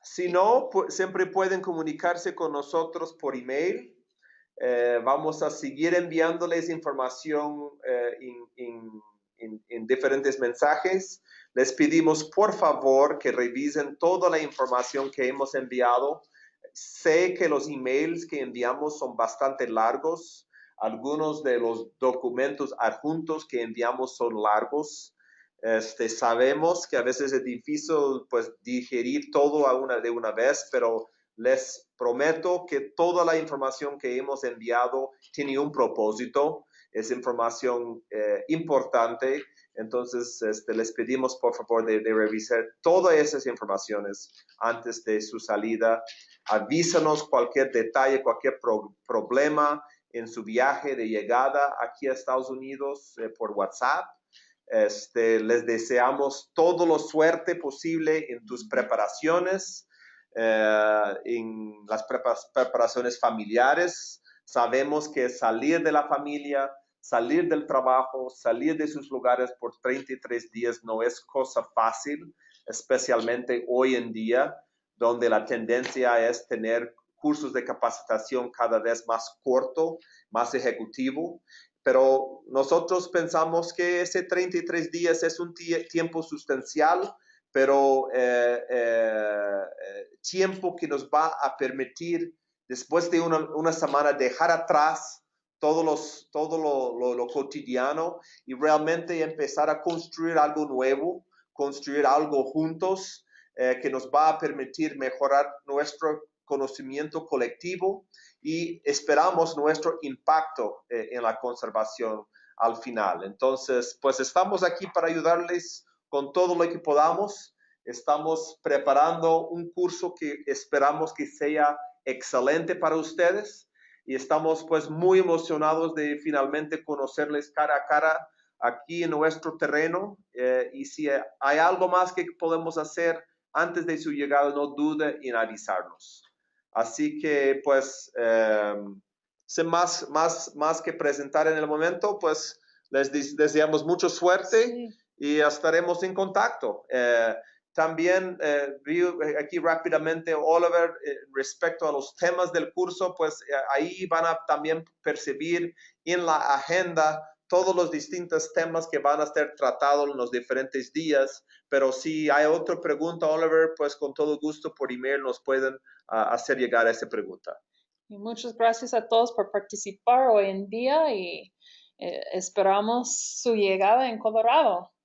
Si no, siempre pueden comunicarse con nosotros por email. Eh, vamos a seguir enviándoles información eh, en diferentes mensajes. Les pedimos por favor que revisen toda la información que hemos enviado. Sé que los emails que enviamos son bastante largos. Algunos de los documentos adjuntos que enviamos son largos. Este, sabemos que a veces es difícil pues, digerir todo a una, de una vez, pero les prometo que toda la información que hemos enviado tiene un propósito. Es información eh, importante entonces, este, les pedimos por favor de, revisar todas esas informaciones antes de su salida. Avísanos cualquier detalle, cualquier problema en su viaje de llegada aquí a Estados Unidos eh, por WhatsApp. Este, les deseamos todo lo suerte posible en tus preparaciones, eh, en las preparaciones familiares. Sabemos que salir de la familia salir del trabajo, salir de sus lugares por 33 días no es cosa fácil, especialmente hoy en día, donde la tendencia es tener cursos de capacitación cada vez más corto, más ejecutivo. Pero nosotros pensamos que ese 33 días es un tiempo sustancial, pero eh, eh, eh, tiempo que nos va a permitir después de una, una semana dejar atrás todo, los, todo lo, lo, cotidiano y realmente empezar a construir algo nuevo, construir algo juntos eh, que nos va a permitir mejorar nuestro conocimiento colectivo y esperamos nuestro impacto eh, en la conservación al final. Entonces, pues estamos aquí para ayudarles con todo lo que podamos. Estamos preparando un curso que esperamos que sea excelente para ustedes y estamos pues muy emocionados de finalmente conocerles cara a cara aquí en nuestro terreno eh, y si hay algo más que podemos hacer antes de su llegada, no dude en avisarnos. Así que pues, eh, sin más, más, más que presentar en el momento, pues les deseamos mucha suerte y estaremos en contacto. Eh, también eh, vi eh, aquí rápidamente, Oliver, eh, respecto a los temas del curso, pues ahí van a también percibir en la agenda todos los distintos temas que van a ser tratados en los diferentes días. Pero si hay otra pregunta, Oliver, pues con todo gusto por email nos pueden ah, hacer llegar a esa pregunta. Y muchas gracias a todos por participar hoy en día y esperamos su llegada en Colorado.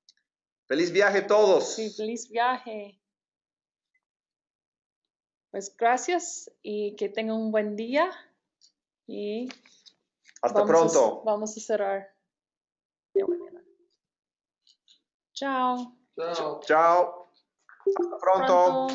Feliz viaje a todos. Sí, feliz viaje. Pues gracias y que tengan un buen día. Y hasta pronto. vamos a cerrar. Chao. Chao. Chao. Hasta pronto.